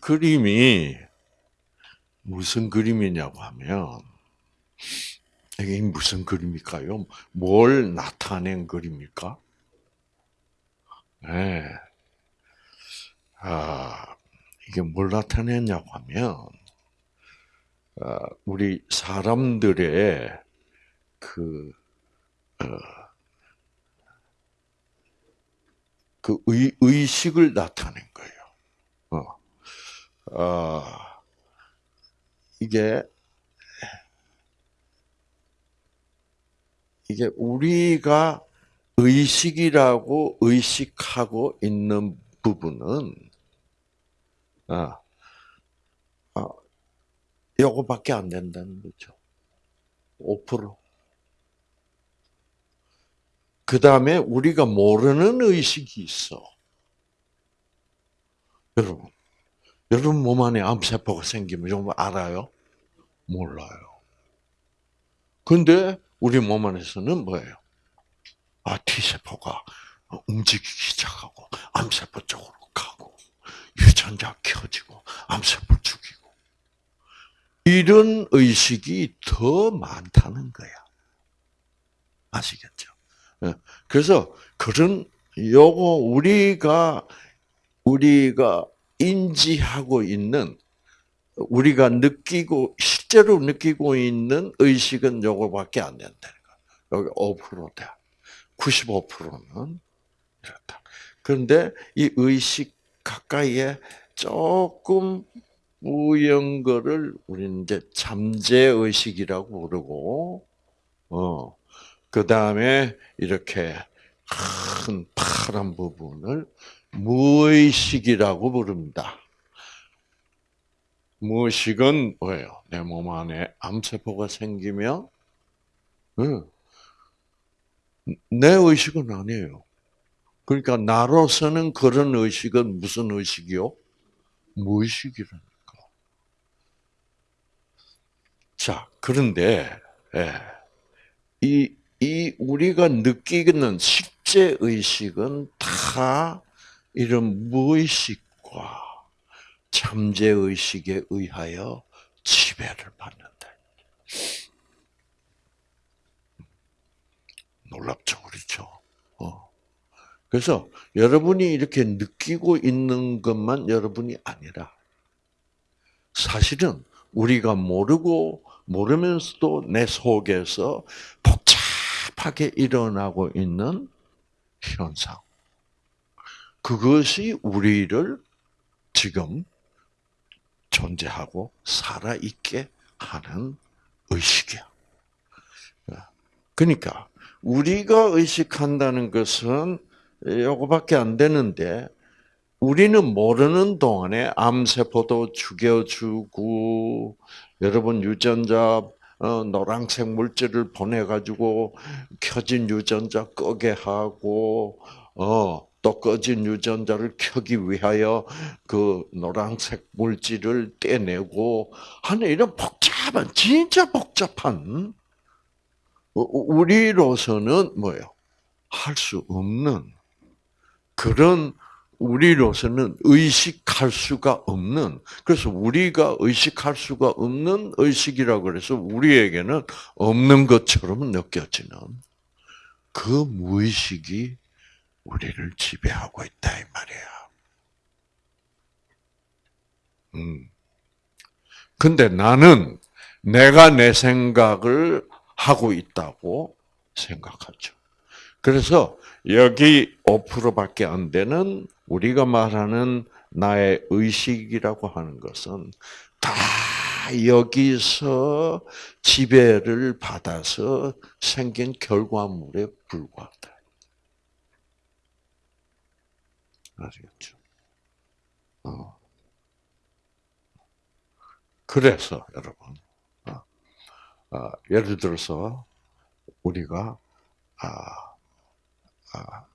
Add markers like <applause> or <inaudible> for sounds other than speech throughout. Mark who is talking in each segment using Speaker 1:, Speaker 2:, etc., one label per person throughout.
Speaker 1: 이 그림이 무슨 그림이냐고 하면 이게 무슨 그림일까요? 뭘 나타낸 그림일까? 네. 아, 이게 뭘 나타냈냐고 하면, 아, 우리 사람들의 그, 어, 그 의, 의식을 나타낸 거예요. 어. 아, 이게 이게 우리가 의식이라고 의식하고 있는 부분은 아, 아 요거밖에 안 된다는 거죠. 5%. 그 다음에 우리가 모르는 의식이 있어. 여러분, 여러분 몸 안에 암세포가 생기면 좀 알아요? 몰라요. 근데 우리 몸 안에서는 뭐예요? 아, T세포가 움직이기 시작하고, 암세포 쪽으로 가고, 유전자 켜지고, 암세포 죽이고. 이런 의식이 더 많다는 거야. 아시겠죠? 예. 그래서 그런 요거 우리가 우리가 인지하고 있는 우리가 느끼고 실제로 느끼고 있는 의식은 요거밖에 안 된다는 거. 여기 5%다. 95%는 이렇다. 그런데 이 의식 가까이에 조금 우연 거를 우리는 이제 잠재 의식이라고 부르고 어. 그다음에 이렇게 큰 파란 부분을 무의식이라고 부릅니다. 무의식은 뭐예요? 내 몸 안에 암세포가 생기면 내 의식은 아니에요. 그러니까 나로서는 그런 의식은 무슨 의식이요? 무의식이라니까. 자, 그런데 예, 이, 이 우리가 느끼는 실제 의식은 다 이런 무의식과 잠재 의식에 의하여 지배를 받는다. 놀랍죠, 그렇죠? 어. 그래서 여러분이 이렇게 느끼고 있는 것만 여러분이 아니라 사실은 우리가 모르고 모르면서도 내 속에서 복잡하게 일어나고 있는 현상. 그것이 우리를 지금 존재하고 살아있게 하는 의식이야. 그러니까 우리가 의식한다는 것은 요거밖에 안 되는데 우리는 모르는 동안에 암세포도 죽여주고 여러분 유전자 어, 노란색 물질을 보내 가지고 켜진 유전자 끄게 하고 어, 또 꺼진 유전자를 켜기 위하여 그 노란색 물질을 떼내고 하는 이런 복잡한 진짜 복잡한 우리로서는 뭐예요? 할 수 없는 그런 우리로서는 의식할 수가 없는 그래서 우리가 의식할 수가 없는 의식이라고 그래서 우리에게는 없는 것처럼 느껴지는 그 무의식이 우리를 지배하고 있다 이 말이야. 음. 근데 나는 내가 내 생각을 하고 있다고 생각하죠. 그래서 여기 5%밖에 안 되는 우리가 말하는 나의 의식이라고 하는 것은 다 여기서 지배를 받아서 생긴 결과물에 불과하다. 아시겠죠? 어. 그래서 여러분 어, 예를 들어서 우리가 아, 아,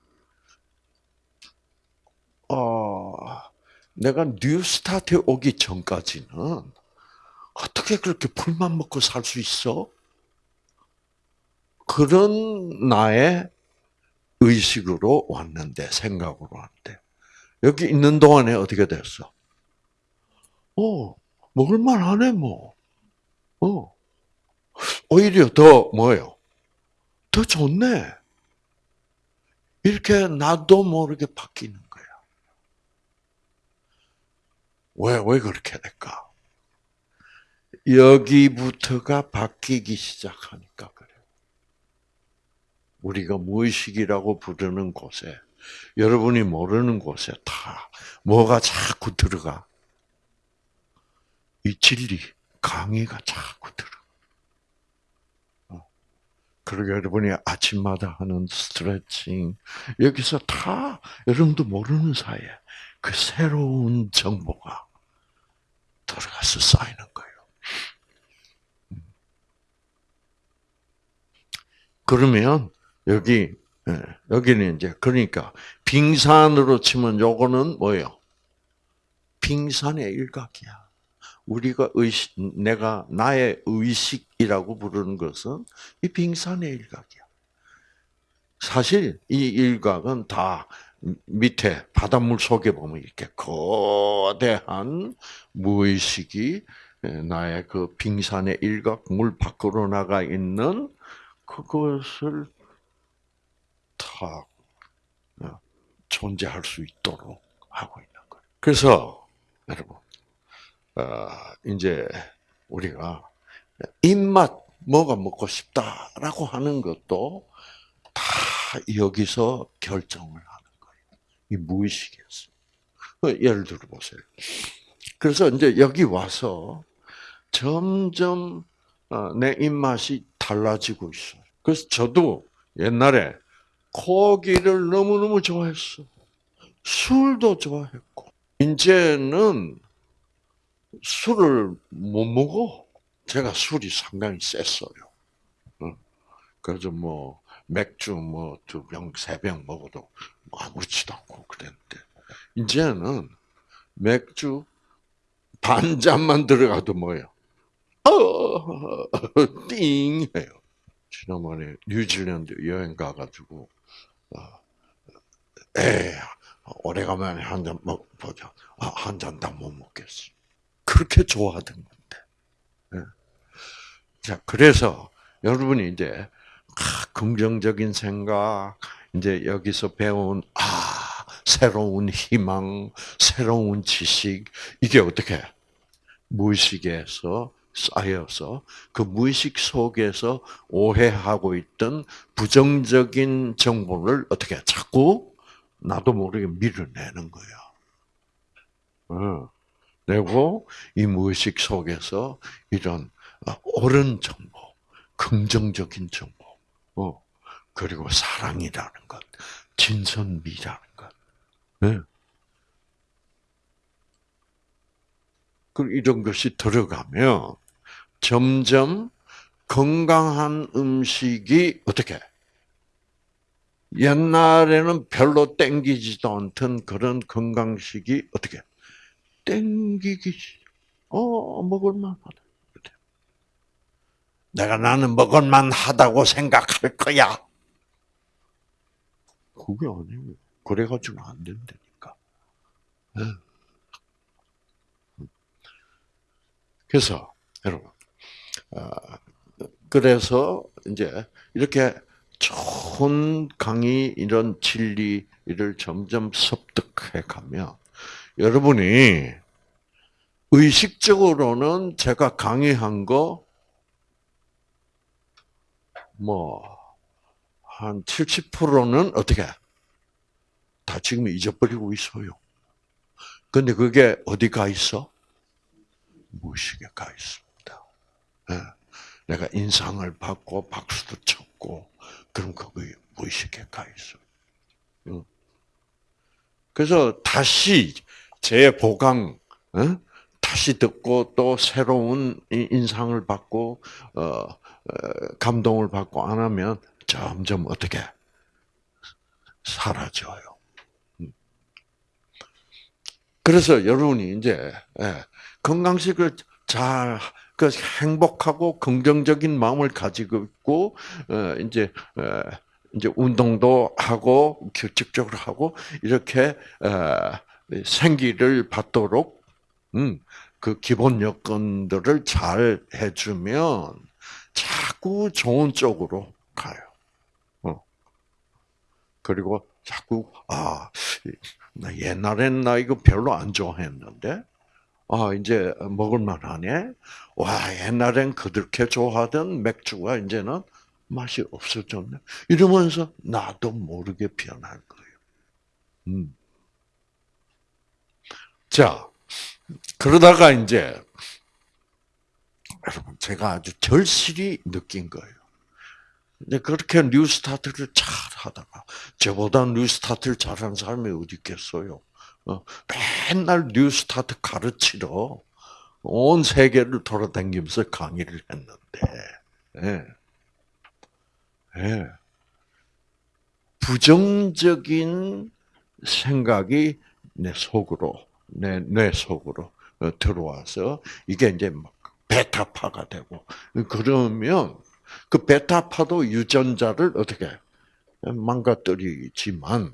Speaker 1: 어, 내가 뉴스타트에 오기 전까지는 어떻게 그렇게 풀만 먹고 살 수 있어? 그런 나의 의식으로 왔는데, 생각으로 왔는데, 여기 있는 동안에 어떻게 됐어? 어, 먹을만 하네, 뭐. 어. 오히려 더 뭐예요? 더 좋네. 이렇게 나도 모르게 바뀌는 거야. 왜, 왜 그렇게 될까? 여기부터가 바뀌기 시작하니까 그래요. 우리가 무의식이라고 부르는 곳에, 여러분이 모르는 곳에 다 뭐가 자꾸 들어가? 이 진리, 강의가 자꾸 들어. 그리고 여러분이 아침마다 하는 스트레칭, 여기서 다 여러분도 모르는 사이에 그 새로운 정보가 들어가서 쌓이는 거예요. 그러면 여기 예, 여기는 이제 그러니까 빙산으로 치면 요거는 뭐예요? 빙산의 일각이야. 우리가 의식, 내가 나의 의식이라고 부르는 것은 이 빙산의 일각이야. 사실 이 일각은 다 밑에 바닷물 속에 보면 이렇게 거대한 무의식이 나의 그 빙산의 일각 물 밖으로 나가 있는 그것을 다 어, 존재할 수 있도록 하고 있는 거예요. 그래서 여러분 어, 이제 우리가 입맛 뭐가 먹고 싶다라고 하는 것도 다 여기서 결정을 하는 거예요. 이 무의식이었어. 어, 예를 들어 보세요. 그래서 이제 여기 와서 점점 어, 내 입맛이 달라지고 있어요. 그래서 저도 옛날에 고기를 너무너무 좋아했어. 술도 좋아했고. 이제는 술을 못 먹어. 제가 술이 상당히 셌어요. 그래서 뭐 맥주 뭐 두 병, 세 병 먹어도 뭐 아무렇지도 않고 그랬는데 이제는 맥주 반 잔만 들어가도 뭐예요? 어, <laughs> 띵 해요. 지난번에 뉴질랜드 여행 가가지고 어, 에 오래간만에 한잔 먹 보자 아, 한 잔 다 못 먹겠어. 그렇게 좋아하던 건데. 예. 자, 그래서 여러분이 이제 아, 긍정적인 생각, 이제 여기서 배운 아 새로운 희망, 새로운 지식 이게 어떻게 무의식에서 쌓여서 그 무의식 속에서 오해하고 있던 부정적인 정보를 어떻게 자꾸 나도 모르게 밀어내는 거야. 어. 내고 이 무의식 속에서 이런 어, 옳은 정보, 긍정적인 정보, 어, 그리고 사랑이라는 것, 진선미라는 것. 네. 이런 것이 들어가면 점점 건강한 음식이 어떻게 옛날에는 별로 땡기지도 않던 그런 건강식이 어떻게 땡기기, 어, 먹을만하다. 내가 나는 먹을만하다고 생각할 거야. 그게 아니고, 그래가지고 안 된다니까. 네. 그래서, 여러분, 어, 그래서 이제 이렇게 좋은 강의 이런 진리를 점점 습득해 가면 여러분이 의식적으로는 제가 강의한 거, 뭐, 한 70%는 어떻게? 다 지금 잊어버리고 있어요. 근데 그게 어디 가 있어? 무의식에 가. 네. 내가 인상을 받고 박수도 쳤고, 그럼 그게 무의식에 가 있어. 그래서 다시 재보강, 어? 다시 듣고 또 새로운 인상을 받고 어, 어, 감동을 받고 안 하면 점점 어떻게 사라져요. 음. 그래서 여러분이 이제 예, 건강식을 잘, 그 행복하고 긍정적인 마음을 가지고 있고 어, 이제 이제 운동도 하고 규칙적으로 하고 이렇게 생기를 받도록 음, 그 기본 여건들을 잘 해주면 자꾸 좋은 쪽으로 가요. 어. 그리고 자꾸 아 나 옛날엔 나 이거 별로 안 좋아했는데 아 이제 먹을만 하네. 와 옛날엔 그렇게 좋아하던 맥주가 이제는 맛이 없어졌네. 이러면서 나도 모르게 변할 거예요. 음. 자 그러다가 이제 여러분 제가 아주 절실히 느낀 거예요. 이제 그렇게 New Start를 잘 하다가 저보다 New Start를 잘하는 사람이 어디 있겠어요? 어, 맨날 New Start 가르치러 온 세계를 돌아다니면서 강의를 했는데, 예. 예. 부정적인 생각이 내 속으로, 내, 뇌 속으로 어, 들어와서 이게 이제 막 베타파가 되고, 그러면 그 베타파도 유전자를 어떻게 망가뜨리지만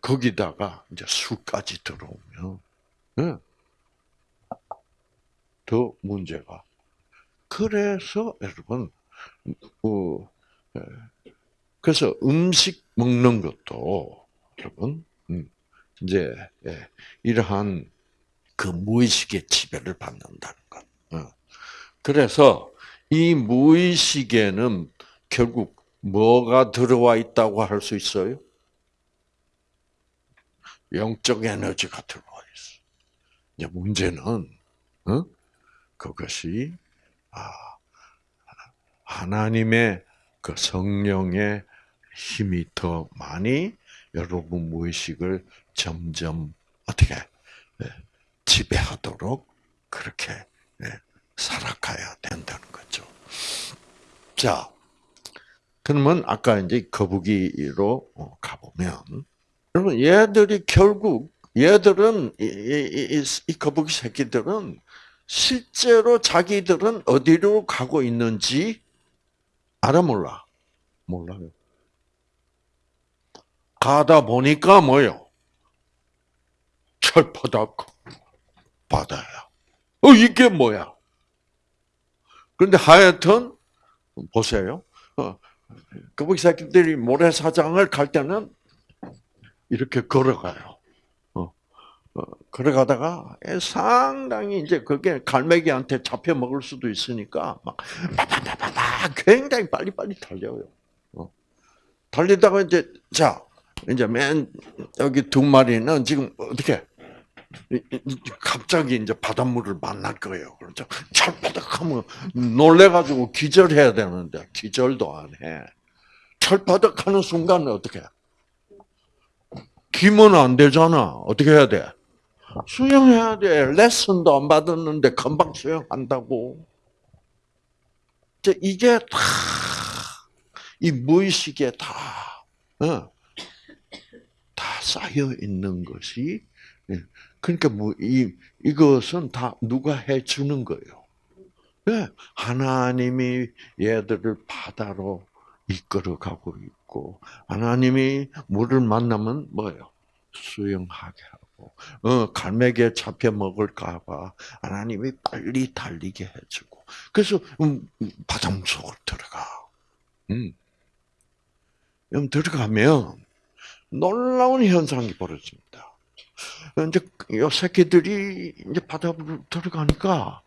Speaker 1: 거기다가 이제 수까지 들어오면 예. 더 문제가. 그래서 여러분, 어, 예. 그래서 음식 먹는 것도 여러분 음, 이제 예, 이러한 그 무의식의 지배를 받는다는 것. 어. 그래서 이 무의식에는 결국 뭐가 들어와 있다고 할 수 있어요? 영적 에너지가 들어와 있어. 이제 문제는 어? 그것이 아, 하나님의 그 성령의 힘이 더 많이 여러분 무의식을 점점 어떻게 예, 지배하도록 그렇게 예, 살아가야 된다는 거죠. 자, 그러면 아까 이제 거북이로 어, 가보면 여러분 얘들이 결국 얘들은 이, 이, 이, 이 거북이 새끼들은 실제로 자기들은 어디로 가고 있는지 알아 몰라? 몰라요. 가다 보니까 뭐요? 철바닥 바다야. 어 이게 뭐야? 그런데 하여튼 보세요. 어, 거북이 새끼들이 모래사장을 갈 때는 이렇게 걸어가요. 어, 어, 걸어가다가 상당히 이제 그게 갈매기한테 잡혀 먹을 수도 있으니까 막 빠바바바바 굉장히 빨리빨리 달려요. 어. 달리다가 이제 자 이제 맨 여기 두 마리는 지금 어떻게 갑자기 이제 바닷물을 만날 거예요. 그렇죠? 철바닥하면 놀래가지고 기절해야 되는데 기절도 안 해. 철바닥하는 순간 어떻게? 기면 안 되잖아. 어떻게 해야 돼? 수영해야 돼. 레슨도 안 받았는데 금방 수영한다고. 이게 다 이 무의식에 다, 어, 다 쌓여 있는 것이 예. 그러니까 뭐 이 이것은 다 누가 해 주는 거예요. 네. 하나님이 얘들을 바다로 이끌어 가고 있고 하나님이 물을 만나면 뭐예요? 수영하게 하고 어 갈매기에 잡혀 먹을까봐 하나님이 빨리 달리게 해주고 그래서 음, 바닷물 속으로 들어가. 음. 들어가면 놀라운 현상이 벌어집니다. 이제 요 새끼들이 이제 바다로 들어가니까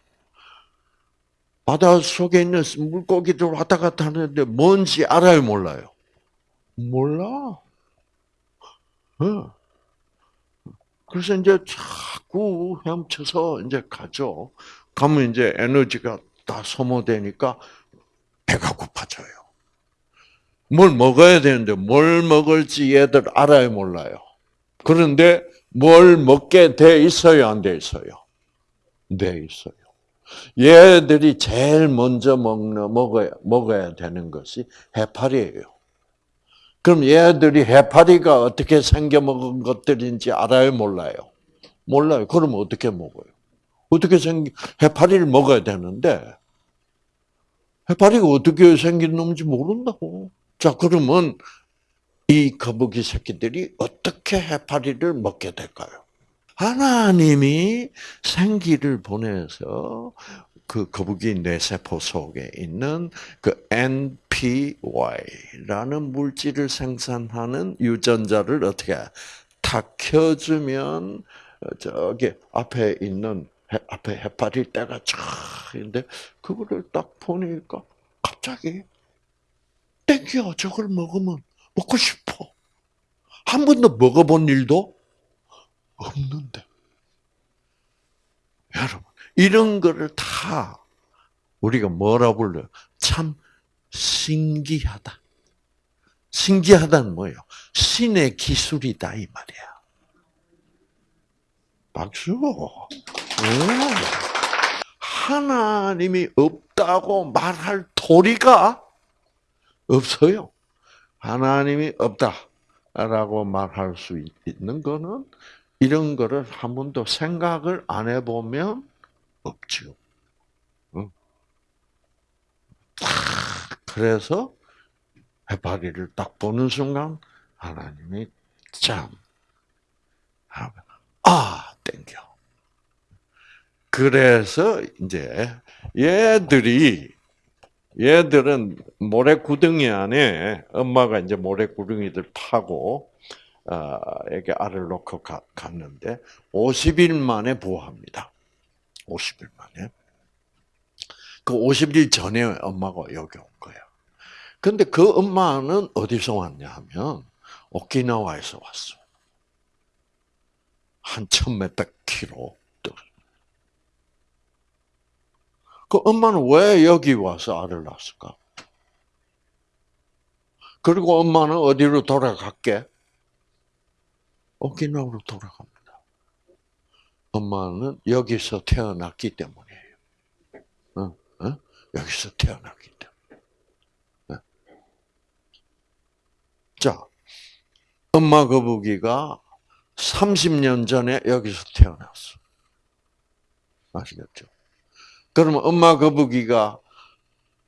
Speaker 1: 바다 속에 있는 물고기들 왔다 갔다 하는데 뭔지 알아요, 몰라요? 몰라. 어. 그래서 이제 자꾸 헤엄쳐서 이제 가죠. 가면 이제 에너지가 다 소모되니까 배가 고파져요. 뭘 먹어야 되는데 뭘 먹을지 얘들 알아요, 몰라요? 그런데 뭘 먹게 돼 있어요, 안 돼 있어요? 돼 있어요. 얘들이 제일 먼저 먹는, 먹어야, 먹어야 되는 것이 해파리예요. 그럼 얘들이 해파리가 어떻게 생겨 먹은 것들인지 알아요, 몰라요? 몰라요. 그럼 어떻게 먹어요? 어떻게 생기, 해파리를 먹어야 되는데, 해파리가 어떻게 생긴 놈인지 모른다고. 자, 그러면 이 거북이 새끼들이 어떻게 해파리를 먹게 될까요? 하나님이 생기를 보내서 그 거북이 뇌세포 속에 있는 그 NPY라는 물질을 생산하는 유전자를 어떻게 탁 켜주면 저기 앞에 있는 앞에 해파리 때가 쫙 있는데 그거를 딱 보니까 갑자기 땡겨 저걸 먹으면 먹고 싶어. 한 번도 먹어본 일도 없는데. 여러분, 이런 거를 다 우리가 뭐라 불러요? 참 신기하다. 신기하다는 뭐예요? 신의 기술이다 이 말이야. 박수. 하나님이 없다고 말할 도리가 없어요. 하나님이 없다라고 말할 수 있는 거는 이런 거를 한 번도 생각을 안 해보면 없죠. 그래서 해파리를 딱 보는 순간 하나님이 참, 아, 땡겨. 그래서 이제 얘들이 얘들은 모래 구덩이 안에 엄마가 이제 모래 구덩이들 파고 어, 이렇게 알을 놓고 가, 갔는데 50일 만에 부화합니다. 50일 만에. 그 50일 전에 엄마가 여기 온 거야. 근데 그 엄마는 어디서 왔냐 하면 오키나와에서 왔어. 한 천 몇백 킬로. 그 엄마는 왜 여기 와서 알을 낳았을까? 그리고 엄마는 어디로 돌아갈게? 오키나와로 돌아갑니다. 엄마는 여기서 태어났기 때문이에요. 어? 어? 여기서 태어났기 때문에. 네. 자, 엄마 거북이가 30년 전에 여기서 태어났어. 아시겠죠? 그러면 엄마 거북이가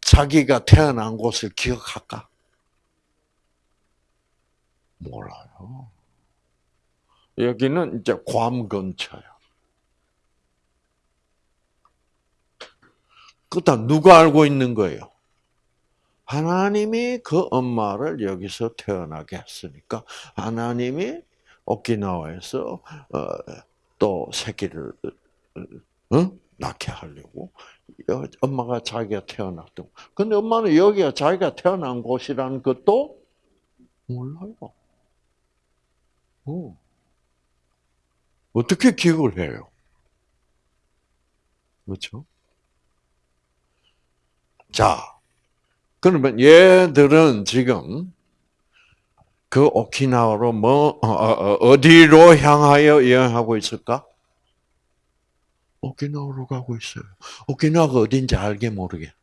Speaker 1: 자기가 태어난 곳을 기억할까? 몰라요. 여기는 이제 괌 근처야. 그다 누가 알고 있는 거예요? 하나님이 그 엄마를 여기서 태어나게 했으니까 하나님이 오키나와에서 어, 또 새끼를 어? 낳게 하려고 엄마가 자기가 태어났던. 근데 엄마는 여기가 자기가 태어난 곳이라는 것도 몰라요. 어. 어떻게 기억을 해요? 그렇죠? 자, 그러면 얘들은 지금 그 오키나와로 뭐 어, 어, 어디로 향하여 여행하고 있을까? 오키나와로 가고 있어요. 오키나와가 어딘지 알게 모르게.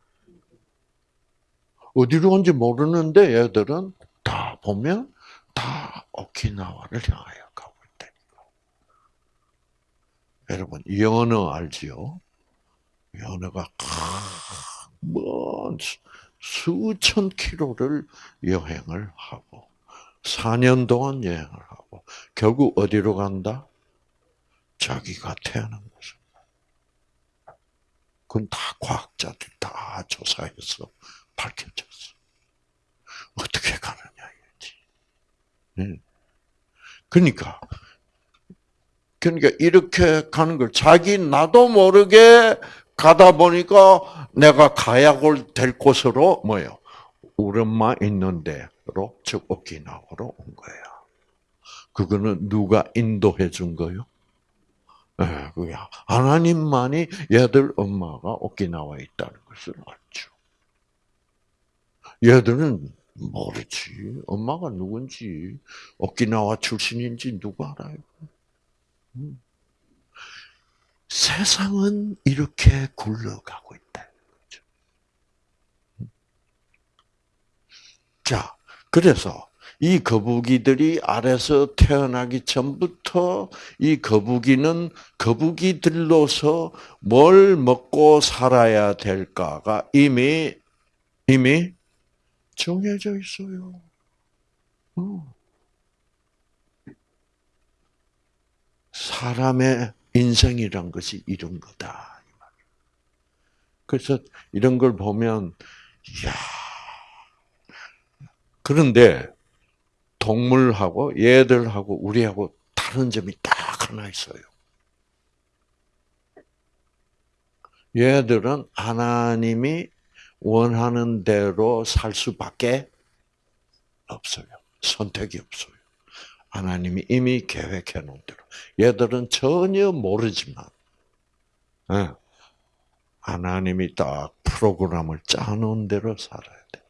Speaker 1: 어디로 온지 모르는데 얘들은 다 보면 다 오키나와를 향하여 가고 있다니까. 여러분 연어 알지요? 연어가 먼 수천 킬로를 여행을 하고 4년 동안 여행을 하고 결국 어디로 간다? 자기가 태어난 곳. 그건 다 과학자들 다 조사해서 밝혀졌어. 어떻게 가느냐 이거지. 네. 그러니까 그러니까 이렇게 가는 걸 자기 나도 모르게 가다 보니까 내가 가야 될 곳으로 뭐요? 우리 엄마 있는 데로 즉 오키나와로 온 거야. 그거는 누가 인도해 준 거요? 네, 그게 하나님만이 얘들 엄마가 오키나와에 있다는 것을 알죠. 얘들은 모르지. 엄마가 누군지, 오키나와 출신인지 누가 알아요? 음. 세상은 이렇게 굴러가고 있다. 음. 자, 그래서 이 거북이들이 알에서 태어나기 전부터 이 거북이는 거북이들로서 뭘 먹고 살아야 될까가 이미 이미 정해져 있어요. 어. 사람의 인생이란 것이 이런 거다. 그래서 이런 걸 보면, 이야. 그런데 동물하고 얘들하고 우리하고 다른 점이 딱 하나 있어요. 얘들은 하나님이 원하는 대로 살 수밖에 없어요. 선택이 없어요. 하나님이 이미 계획해 놓은 대로. 얘들은 전혀 모르지만, 예, 하나님이 딱 프로그램을 짜놓은 대로 살아야 돼.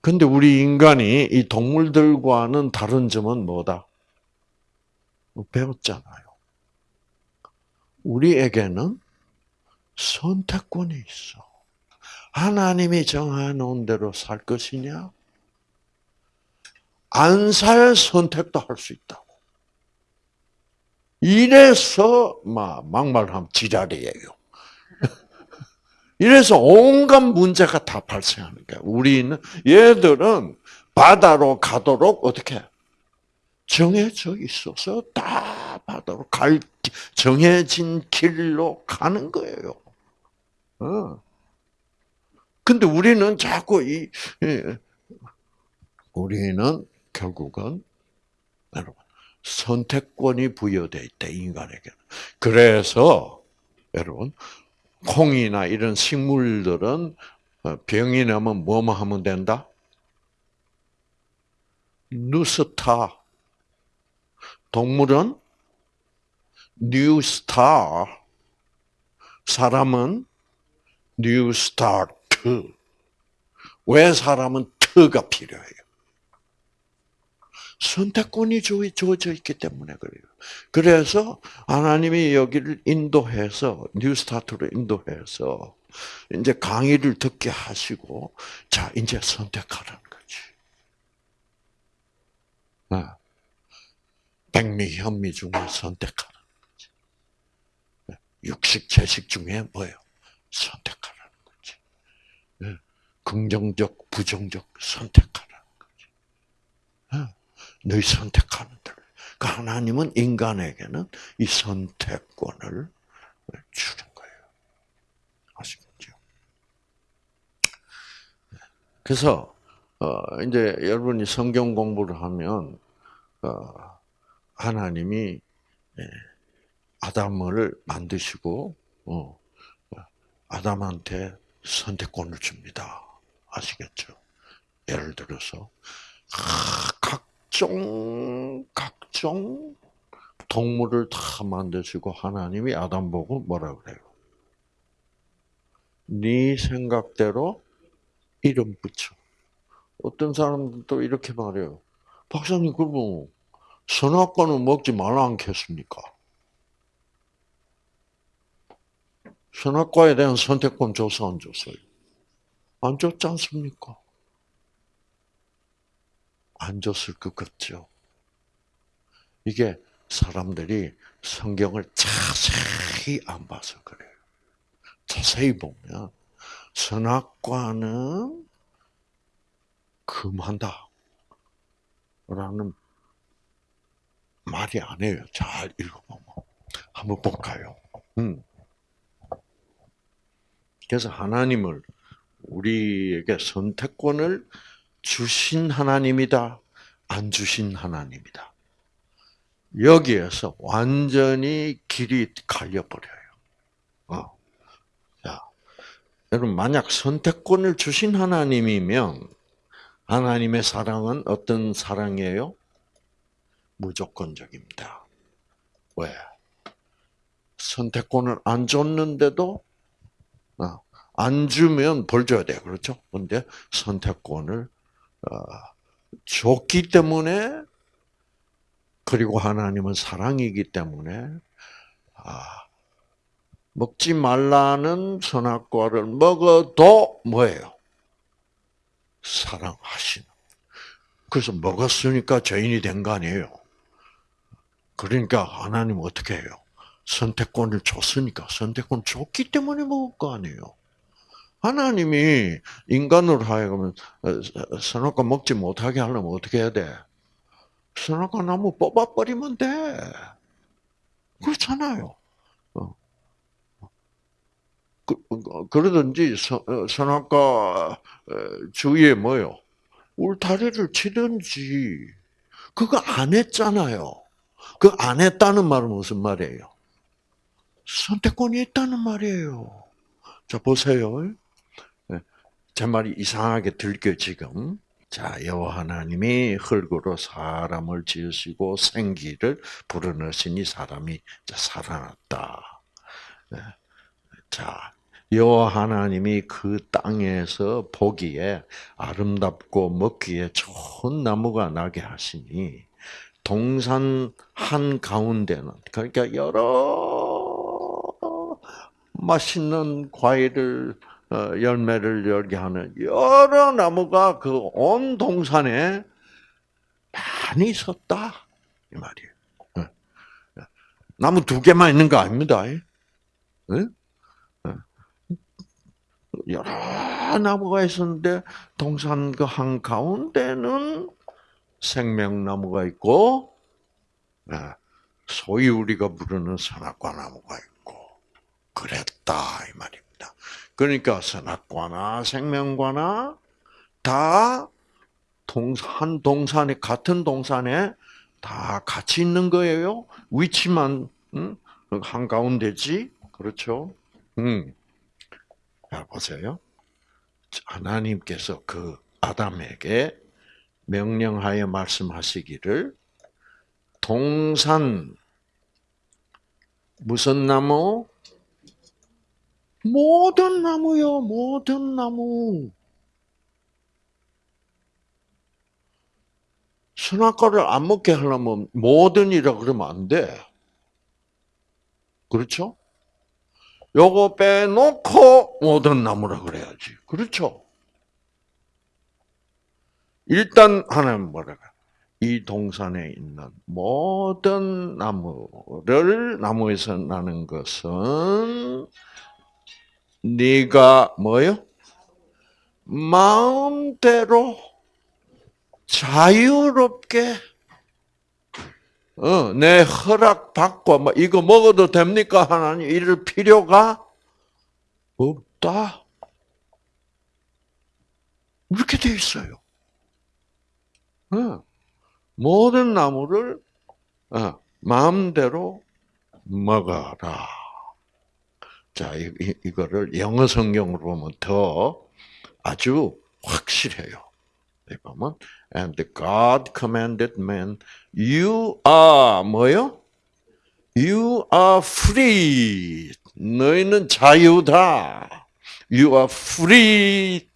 Speaker 1: 근데 우리 인간이 이 동물들과는 다른 점은 뭐다? 뭐 배웠잖아요. 우리에게는 선택권이 있어. 하나님이 정해놓은 대로 살 것이냐? 안 살 선택도 할 수 있다고. 이래서 막 막말하면 지랄이에요. <laughs> 이래서 온갖 문제가 다 발생하는 거야. 우리는 얘들은 바다로 가도록 어떻게 정해져 있어서 다 바다로 갈 정해진 길로 가는 거예요. 어. 근데 우리는 자꾸 이 우리는 결국은 여러분 선택권이 부여돼 있다 인간에게. 그래서 여러분 콩이나 이런 식물들은 어, 병이 나면 뭐만 하면 된다? 누스타. 동물은 뉴스타. 사람은 뉴스타트. 왜 사람은 트가 필요해요? 선택권이 주어져 있기 때문에 그래요. 그래서 하나님이 여기를 인도해서 뉴스타트로 인도해서 이제 강의를 듣게 하시고 자 이제 선택하라는 거지. 아, 백미 현미 중에 선택하라는 거지. 육식 채식 중에 뭐예요? 선택하라는 거지. 예, 긍정적 부정적. 예, 너희 선택하는 대로. 그러니까 하나님은 인간에게는 이 선택권을 주는 거예요. 아시겠죠? 그래서 어, 이제 여러분이 성경 공부를 하면 어, 하나님이 예, 아담을 만드시고 어, 아담한테 선택권을 줍니다. 아시겠죠? 예를 들어서 각 종 각종 동물을 다 만드시고 하나님이 아담 보고 뭐라 그래요? 네 생각대로 이름 붙여. 어떤 사람들도 이렇게 말해요. 박사님, 그러면 선악과는 먹지 말라 않겠습니까? 선악과에 대한 선택권 줘서 안 줬어요? 안 줬지 않습니까? 안 줬을 것 같죠? 이게 사람들이 성경을 자세히 안 봐서 그래요. 자세히 보면 선악과는 금한다. 라는 말이 아니에요. 잘 읽어보면. 한번 볼까요? 음. 그래서 하나님을 우리에게 선택권을 주신 하나님이다, 안 주신 하나님이다. 여기에서 완전히 길이 갈려버려요. 어. 자, 여러분, 만약 선택권을 주신 하나님이면, 하나님의 사랑은 어떤 사랑이에요? 무조건적입니다. 왜? 선택권을 안 줬는데도 어, 안 주면 벌 줘야 돼요. 그렇죠? 근데 선택권을 어, 줬기 때문에 그리고 하나님은 사랑이기 때문에 아, 먹지 말라는 선악과를 먹어도 뭐예요? 사랑하시는. 그래서 먹었으니까 죄인이 된 거 아니에요. 그러니까 하나님 어떻게 해요? 선택권을 줬으니까 선택권 줬기 때문에 먹을 거 아니에요. 하나님이 인간으로 하여금 선악과 먹지 못하게 하려면 어떻게 해야 돼? 선악과 나무 뽑아버리면 돼. 그렇잖아요. 어. 그, 그러든지 선, 어, 선악과 어, 주위에 뭐요? 울타리를 치든지 그거 안 했잖아요. 그 안 했다는 말은 무슨 말이에요? 선택권이 있다는 말이에요. 자 보세요. 네. 제 말이 이상하게 들겨 지금. 자 여호와 하나님이 흙으로 사람을 지으시고 생기를 불어넣으시니 사람이 살아났다. 네. 자 여호와 하나님이 그 땅에서 보기에 아름답고 먹기에 좋은 나무가 나게 하시니 동산 한 가운데는 그러니까 여러 맛있는 과일을 어, 열매를 열게 하는 여러 나무가 그 온 동산에 많이 있었다. 이 말이에요. 나무 두 개만 있는 거 아닙니다. 여러 나무가 있었는데 동산 그 한 가운데는 생명나무가 있고 예, 소위 우리가 부르는 선악과 나무가 있고 그랬다. 이 말입 니다. 그러니까 선악과나 생명과나 다 한 동산에 같은 동산에 다 같이 있는 거예요. 위치만 한 가운데지 그렇죠. 음. 자, 보세요. 하나님께서 그 아담에게 명령하여 말씀하시기를 동산 무슨 나무? 모든 나무요, 모든 나무. 선악과를 안 먹게 하려면 모든이라 그러면 안 돼. 그렇죠? 요거 빼놓고 모든 나무라 그래야지. 그렇죠? 일단 하나님 뭐라고? 이 동산에 있는 모든 나무를 나무에서 나는 것은 네가 뭐요? 마음대로 자유롭게 어, 내 허락 받고 뭐 이거 먹어도 됩니까 하나님 이럴 필요가 없다. 이렇게 돼 있어요. 어, 모든 나무를 어, 마음대로 먹어라. 자, 이, 이 거를 영어 성경으로 보면 더 아주 확실해요. 보면 and God commanded man, you are 뭐요? You are free. 너희는 자유다. You are free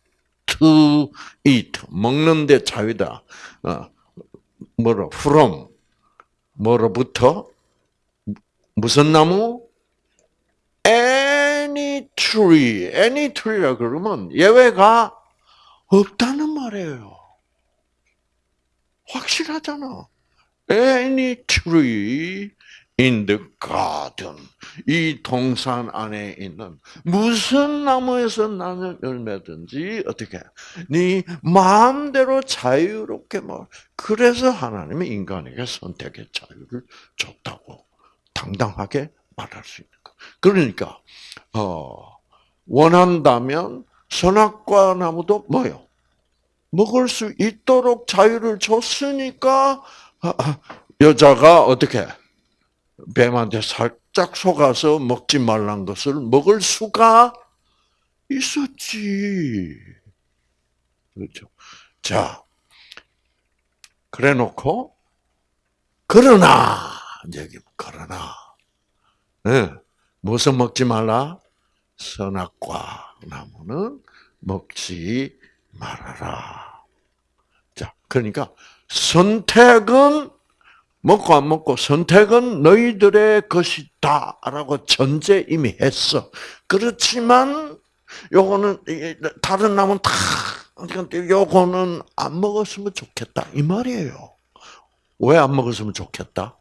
Speaker 1: to eat. 먹는데 자유다. 어, 뭐로? From. 뭐로부터? 무슨 나무? Any tree. Any tree라 그러면 예외가 없다는 말이에요. 확실하잖아. Any tree in the garden. 이 동산 안에 있는 무슨 나무에서 나는 열매든지 어떻게 네 마음대로 자유롭게 뭐 그래서 하나님이 인간에게 선택의 자유를 줬다고 당당하게 말할 수 있는 거. 그러니까 어 원한다면 선악과 나무도 뭐요? 먹을 수 있도록 자유를 줬으니까 아, 아, 여자가 어떻게 뱀한테 살짝 속아서 먹지 말란 것을 먹을 수가 있었지. 그렇죠. 자, 그래 놓고, 그러나, 여기, 그러나, 네, 무슨 먹지 말라? 선악과 나무는 먹지 말아라. 자, 그러니까 선택은 먹고 안 먹고 선택은 너희들의 것이다라고 전제 이미 했어. 그렇지만 요거는 다른 나무는 다 요거는 안 먹었으면 좋겠다 이 말이에요. 왜 안 먹었으면 좋겠다?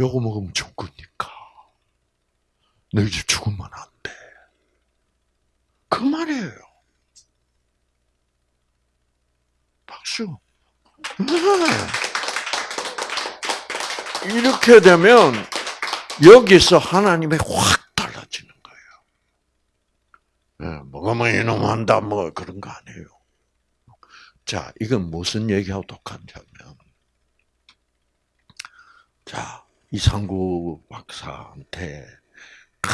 Speaker 1: 요거 먹으면 죽으니까. 너희들 죽으면 안 돼. 그 말이에요. 박수. 네. 이렇게 되면 여기서 하나님이 확 달라지는 거예요. 예, 뭐가 뭐 이놈 한다 뭐 그런 거 아니에요. 자, 이건 무슨 얘기하고 똑같냐면, 자, 이상구 박사한테 크,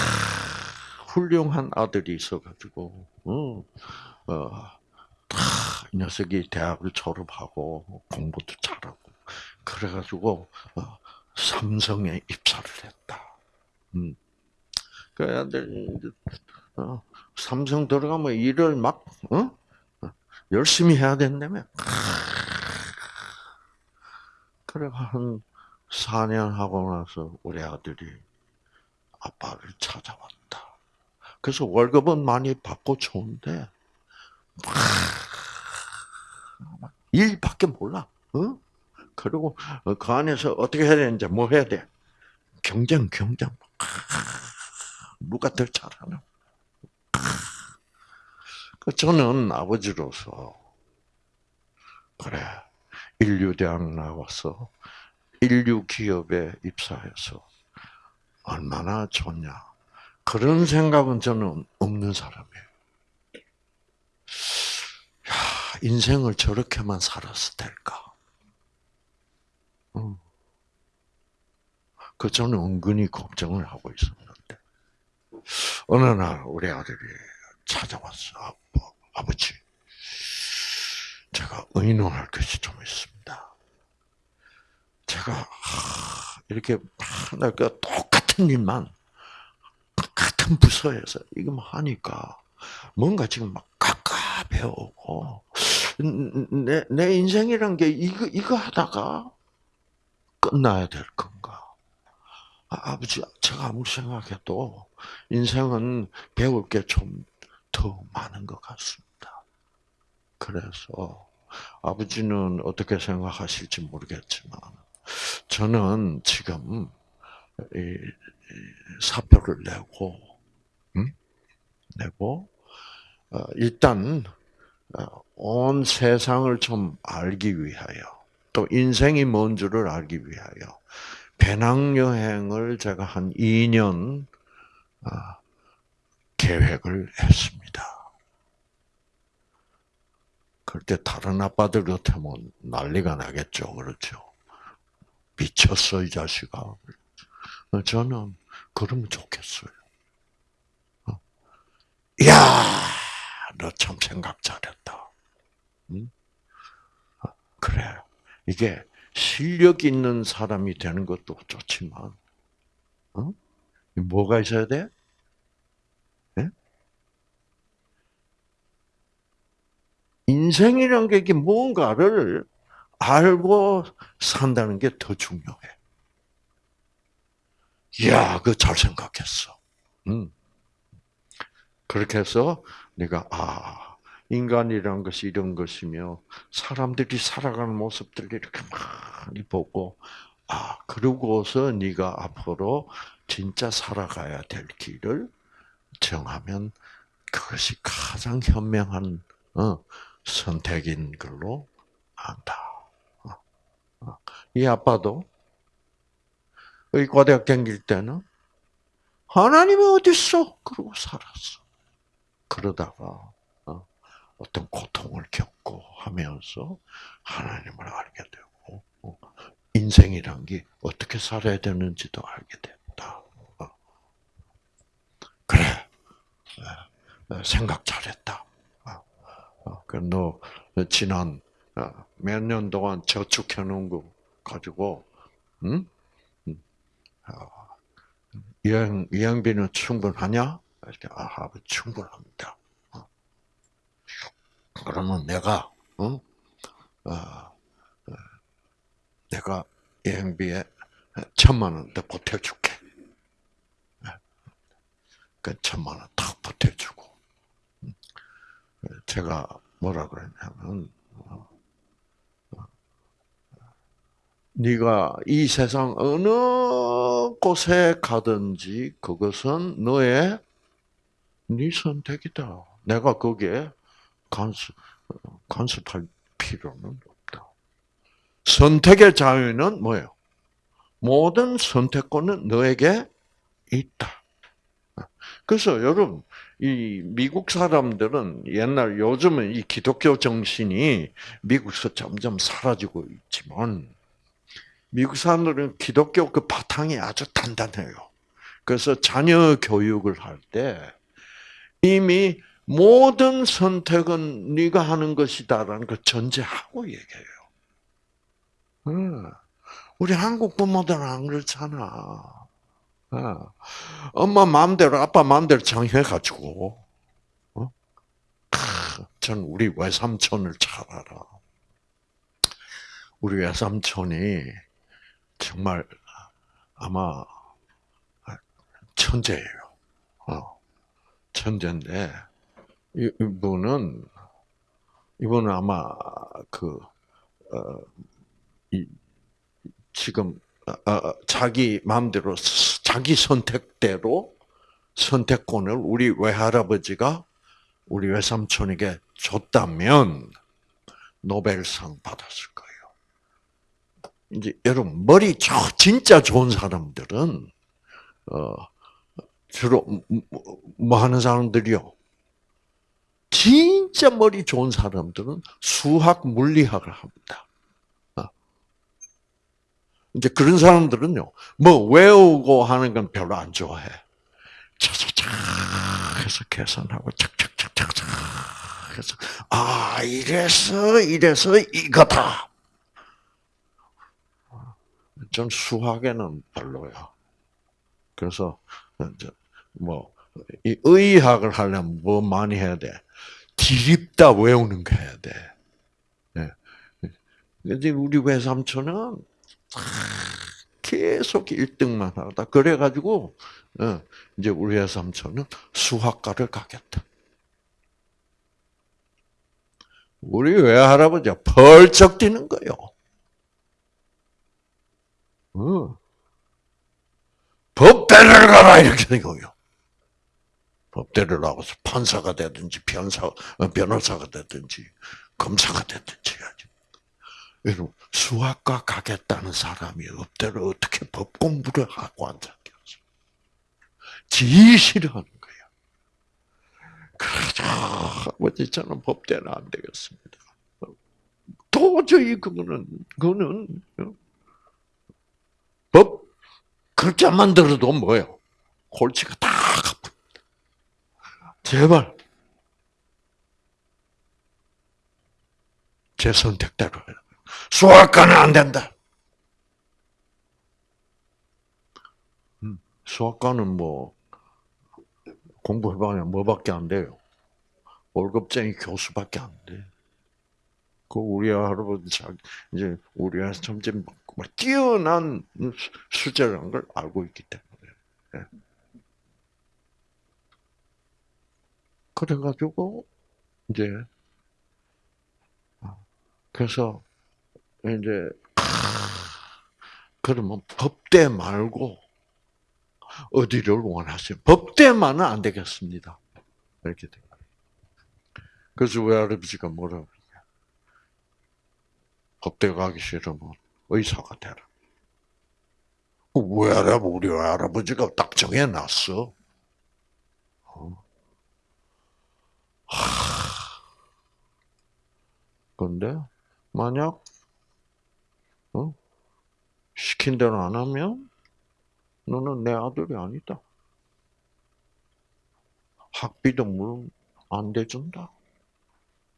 Speaker 1: 훌륭한 아들이 있어가지고, 어, 어, 다, 이 녀석이 대학을 졸업하고 공부도 잘하고 그래가지고 어, 삼성에 입사를 했다. 음. 그 아들 어, 삼성 들어가면 일을 막 어? 열심히 해야 된다며. 그래 한 4년 하고 나서 우리 아들이 아빠를 찾아왔다. 그래서 월급은 많이 받고 좋은데 일밖에 몰라. 어? 그리고 그 안에서 어떻게 해야 되는지 뭐 해야 돼? 경쟁, 경쟁. 누가 더 잘하나? 그 저는 아버지로서 그래 인류대학 나와서 인류 기업에 입사해서 얼마나 좋냐 그런 생각은 저는 없는 사람이에요. 야, 인생을 저렇게만 살았을 때일까? 음. 그 저는 은근히 걱정을 하고 있었는데 어느 날 우리 아들이 찾아왔어. 아빠, 아버지, 제가 의논할 것이 좀 있습니다. 제가 이렇게 그 똑같은 일만 같은 부서에서 이거 하니까 뭔가 지금 막 깝깝해 오고 내, 내 인생이란 게 이거 이거 하다가 끝나야 될 건가? 아, 버지 제가 아무리 생각해도 인생은 배울 게 좀 더 많은 것 같습니다. 그래서 아버지는 어떻게 생각하실지 모르겠지만 저는 지금 사표를 내고 음? 내고 어, 일단 어, 온 세상을 좀 알기 위하여 또 인생이 뭔 줄을 알기 위하여 배낭여행을 제가 한 2년 아, 계획을 했습니다. 그때 다른 아빠들 같으면 난리가 나겠죠. 그렇죠. 미쳤어, 이 자식아. 저는 그러면 좋겠어요. 어? 이야, 너 참 생각 잘했다. 응? 어, 그래. 이게 실력 있는 사람이 되는 것도 좋지만, 어? 뭐가 있어야 돼? 네? 인생이란 게 뭔가를 알고 산다는 게 더 중요해. 이야, 그 잘 생각했어. 음. 그렇게 해서 내가 아 인간이란 것이 이런 것이며 사람들이 살아가는 모습들을 이렇게 많이 보고 아 그러고서 네가 앞으로 진짜 살아가야 될 길을 정하면 그것이 가장 현명한 어, 선택인 걸로 안다. 어, 어. 이 아빠도 의과대학 다닐 때는 하나님이 어디 있어? 그러고 살았어. 그러다가 어떤 고통을 겪고 하면서 하나님을 알게 되고 어, 인생이란 게 어떻게 살아야 되는지도 알게 됐다. 어. 그래 네, 네, 생각 잘했다. 어, 그너 지난 몇 년 동안 저축해 놓은 거 가지고 응? 여행 여행비는 충분하냐? 이렇게 아, 충분합니다. 그러면 내가 어? 어, 어 내가 여행비에 천만 원 더 보태줄게. 네. 그 천만 원 딱 보태주고 음. 제가 뭐라 그랬냐면 어, 어, 네가 이 세상 어느 곳에 가든지 그것은 너의 네 선택이다. 내가 거기에 간섭, 간섭할 필요는 없다. 선택의 자유는 뭐예요? 모든 선택권은 너에게 있다. 그래서 여러분, 이 미국 사람들은 옛날 요즘은 이 기독교 정신이 미국에서 점점 사라지고 있지만 미국 사람들은 기독교 그 바탕이 아주 단단해요. 그래서 자녀 교육을 할 때 이미 모든 선택은 네가 하는 것이다라는 걸 전제하고 얘기해요. 우리 한국 부모들은 안 그렇잖아. 엄마 마음대로 아빠 마음대로 정해가지고 어? 전 우리 외삼촌을 잘 알아. 우리 외삼촌이 정말 아마 천재예요. 어, 천재인데 이분은 이분은 아마 그 어, 이, 지금 어, 어, 자기 마음대로 자기 선택대로 선택권을 우리 외할아버지가 우리 외삼촌에게 줬다면 노벨상 받았을 거예요. 이제 여러분 머리 진짜 좋은 사람들은 어 주로 뭐 하는 사람들이요? 진짜 머리 좋은 사람들은 수학 물리학을 합니다. 어. 이제 그런 사람들은요, 뭐 외우고 하는 건 별로 안 좋아해. 차차차 해서 계산하고 착착착착착 해서 아 이래서 이래서 이거다. 전 수학에는 별로야. 그래서 뭐이 의학을 하려면 뭐 많이 해야 돼? 디립다 외우는 거 해야 돼. 네. 근데 우리 외삼촌은 계속 1등만 하다. 그래가지고 어, 이제 우리 외삼촌은 수학과를 가겠다. 우리 외할아버지가 벌쩍 뛰는 거요. 어. 법대를 가라 이렇게 된 거예요. 법대를 나가서 판사가 되든지 변사, 어, 변호사가 되든지 검사가 되든지 해야지. 여러분 수학과 가겠다는 사람이 업대를 어떻게 법 공부를 하고 앉았겠어? 지 싫어하는 거예요. 그러자 아버지 저는 법대는 안 되겠습니다. 도저히 그거는 그거는 어? 법 글자만 들어도 뭐예요? 골치가 다. 제발 제 선택대로. 수학과는 안 된다. 음, 수학과는 뭐 공부해봐야 뭐밖에 안 돼요. 월급쟁이 교수밖에 안 돼. 그 우리 할아버지 자기 이제 우리 점점 뛰어난 수제라는 걸 알고 있기 때문에. 그래가지고 이제 아, 그래서 이제 그러면 법대 말고 어디를 원하세요? 법대만은 안 되겠습니다. 이렇게 돼. 그래서 외할아버지가 뭐라고 법대 가기 싫으면 의사가 되라. 왜 알아? 우리 할아버지가 딱 정해놨어. 어. 근데 만약 어? 시킨 대로 안 하면 너는 내 아들이 아니다. 학비도 물론 안 대준다.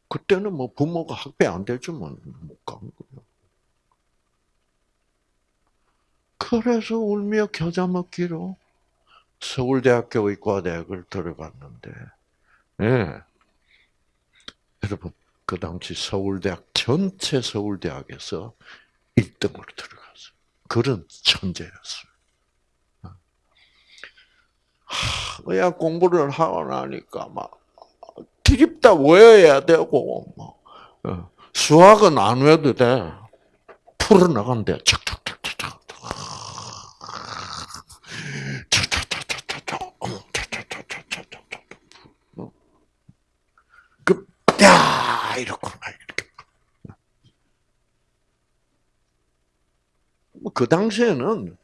Speaker 1: 그때는 뭐 부모가 학비 안 대주면 못 가는 거예요. 그래서 울며 겨자 먹기로 서울대학교 의과대학을 들어갔는데, 예. 여러분, 그 당시 서울대학, 전체 서울대학에서 1등으로 들어갔어요. 그런 천재였어요. 하, 의학 공부를 하고 나니까 막 드립다 외워야 되고 뭐 어, 수학은 안 외워도 돼. 풀어 나간대. 착착착착착. 그, 야, 이렇구나, 이렇게. 그 당시에는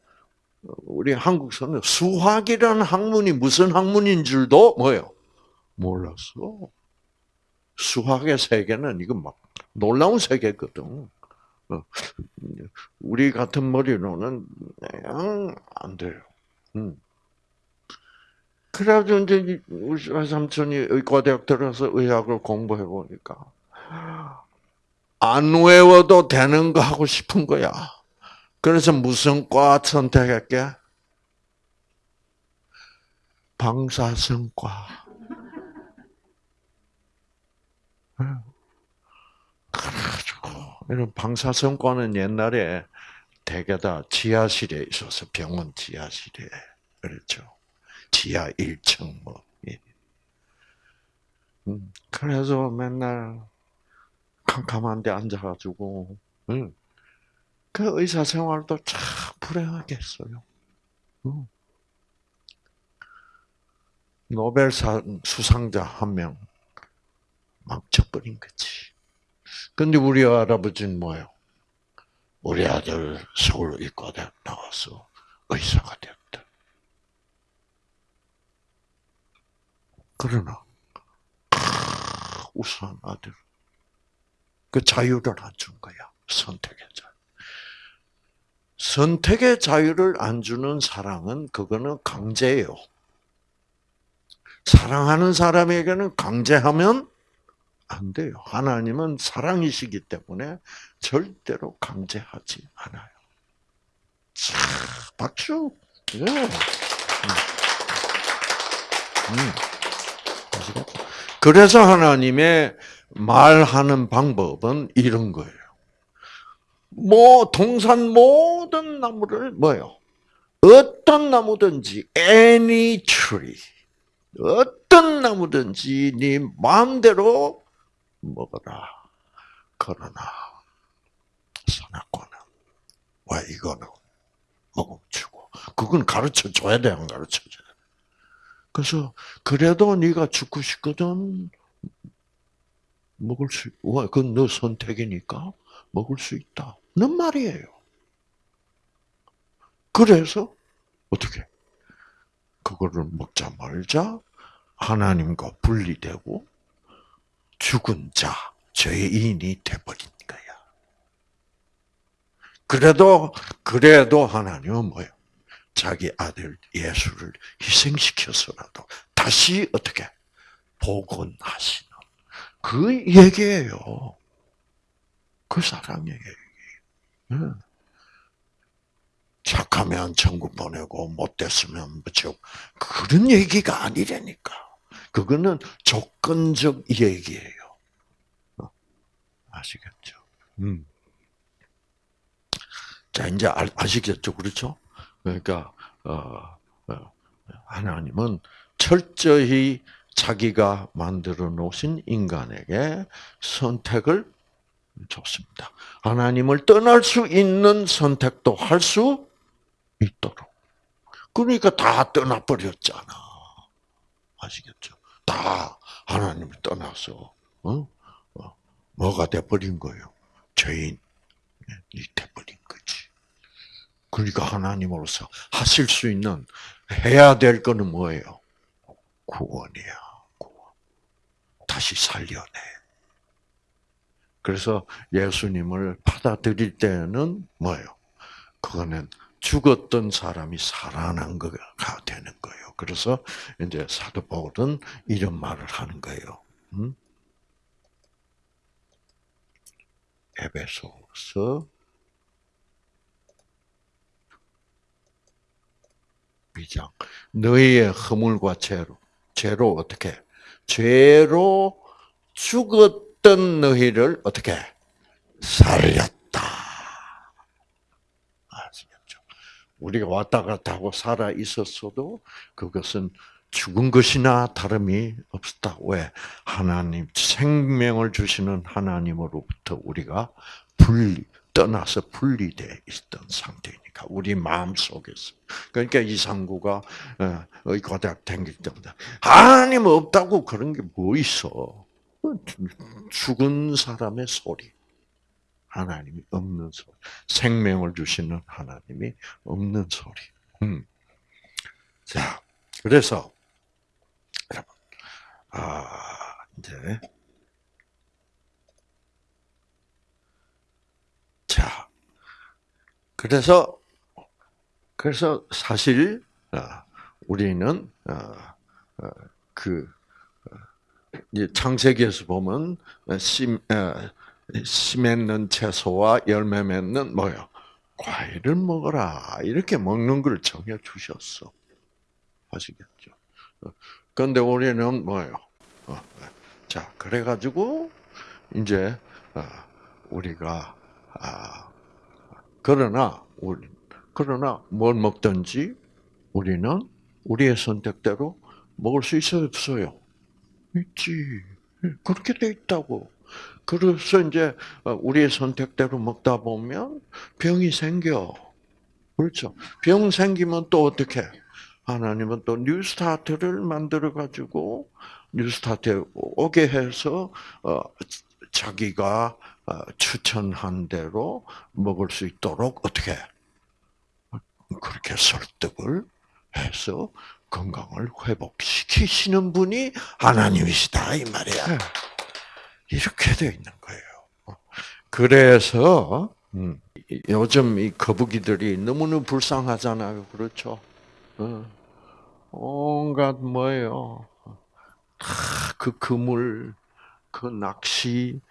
Speaker 1: 우리 한국서는 수학이라는 학문이 무슨 학문인 줄도 뭐예요? 몰랐어. 수학의 세계는 이건 막 놀라운 세계거든. 어, 우리 같은 머리로는 그냥 안 돼요. 음. 그래가지고 이제 우리 삼촌이 의과대학 들어서 의학을 공부해 보니까 안 외워도 되는 거 하고 싶은 거야. 그래서 무슨 과 선택했게? 방사선과. 그래가지고 이런 방사선과는 옛날에 대개 다 지하실에 있어서 병원 지하실에 그렇죠. 지하 1층 뭐. 예. 음, 그래서 맨날 캄캄한 데 앉아가지고 응. 그 의사 생활도 참 불행하겠어요. 응. 노벨 수상자 한 명 망쳐버린 거지. 근데 우리 할아버지는 뭐예요? 우리 아들 서울 의과대학 나와서 의사가 됐다. 그러나 우수한 아들 그 자유를 안 준 거야 선택의 자유. 선택의 자유를 안 주는 사랑은 그거는 강제예요. 사랑하는 사람에게는 강제하면 안 돼요. 하나님은 사랑이시기 때문에 절대로 강제하지 않아요. 자, 박수. 네. 음. 음. 그래서 하나님의 말하는 방법은 이런 거예요. 뭐 동산 모든 나무를 뭐요? 어떤 나무든지 any tree 어떤 나무든지 네 마음대로 먹어라. 그러나 선악과는 왜 이거는 먹어주고 그건 가르쳐 줘야 돼, 안 가르쳐 줘야 돼. 그래서 그래도 네가 죽고 싶거든 먹을 수, 왜? 그건 너 선택이니까 먹을 수 있다. 는 말이에요. 그래서 어떻게? 그거를 먹자 말자 하나님과 분리되고 죽은 자, 죄인이 돼버린 거야. 그래도, 그래도 하나님은 뭐예요? 자기 아들 예수를 희생시켜서라도 다시 어떻게 복원하시는 그 얘기예요. 그 얘기. 착하면 천국 보내고 못됐으면 뭐죠 그런 얘기가 아니라니까. 그거는 조건적 얘기예요. 어, 아시겠죠? 음. 자 이제 아 시겠죠, 그렇죠? 그러니까 어, 어, 하나님은 철저히 자기가 만들어 놓으신 인간에게 선택을 줬습니다. 하나님을 떠날 수 있는 선택도 할 수 있도록. 그러니까 다 떠나버렸잖아. 아시겠죠? 다 하나님을 떠나서, 어? 어? 뭐가 돼버린 거예요? 죄인이 돼버린 거지. 그러니까 하나님으로서 하실 수 있는, 해야 될 거는 뭐예요? 구원이야, 구원. 다시 살려내. 그래서 예수님을 받아들일 때는 뭐예요? 그거는 죽었던 사람이 살아난 거가 되는 거예요. 그래서 이제 사도 바울은 이런 말을 하는 거예요. 음? 에베소서 2장 너희의 허물과 죄로 죄로 어떻게 죄로 죽었 던 너희를 어떻게 살렸다. 우리가 왔다 갔다 하고 살아 있었어도 그것은 죽은 것이나 다름이 없었다. 왜? 하나님, 생명을 주시는 하나님으로부터 우리가 분리, 떠나서 분리되어 있던 상태니까, 우리 마음 속에서. 그러니까 이상구가, 어, 의과대학 다닐 때마다, 하나님 없다고 그런 게 뭐 있어? 죽은 사람의 소리. 하나님이 없는 소리. 생명을 주시는 하나님이 없는 소리. 음. 자, 그래서 여러분, 아 이제 자, 그래서 그래서 사실 아, 우리는 아, 아, 그 창세기에서 보면 씨, 씨 맺는 채소와 열매 맺는 뭐요? 과일을 먹어라 이렇게 먹는 걸 정해 주셨어. 아시겠죠? 그런데 우리는 뭐예요? 어, 자 그래가지고 이제 우리가 그러나 우리 그러나 뭘 먹든지 우리는 우리의 선택대로 먹을 수 있어요, 없어요? 있지. 그렇게 돼 있다고. 그래서 이제 우리의 선택대로 먹다 보면 병이 생겨. 그렇죠. 병 생기면 또 어떻게? 하나님은 또 뉴스타트를 만들어 가지고 뉴스타트에 오게 해서 어, 자기가 어, 추천한 대로 먹을 수 있도록 어떻게 그렇게 설득을 해서 건강을 회복시키시는 분이 하나님이시다 이 말이야. 네. 이렇게 되어 있는 거예요. 그래서 음, 요즘 이 거북이들이 너무나 불쌍하잖아요. 그렇죠? 어. 온갖 뭐예요. 그 그물, 그 낚시,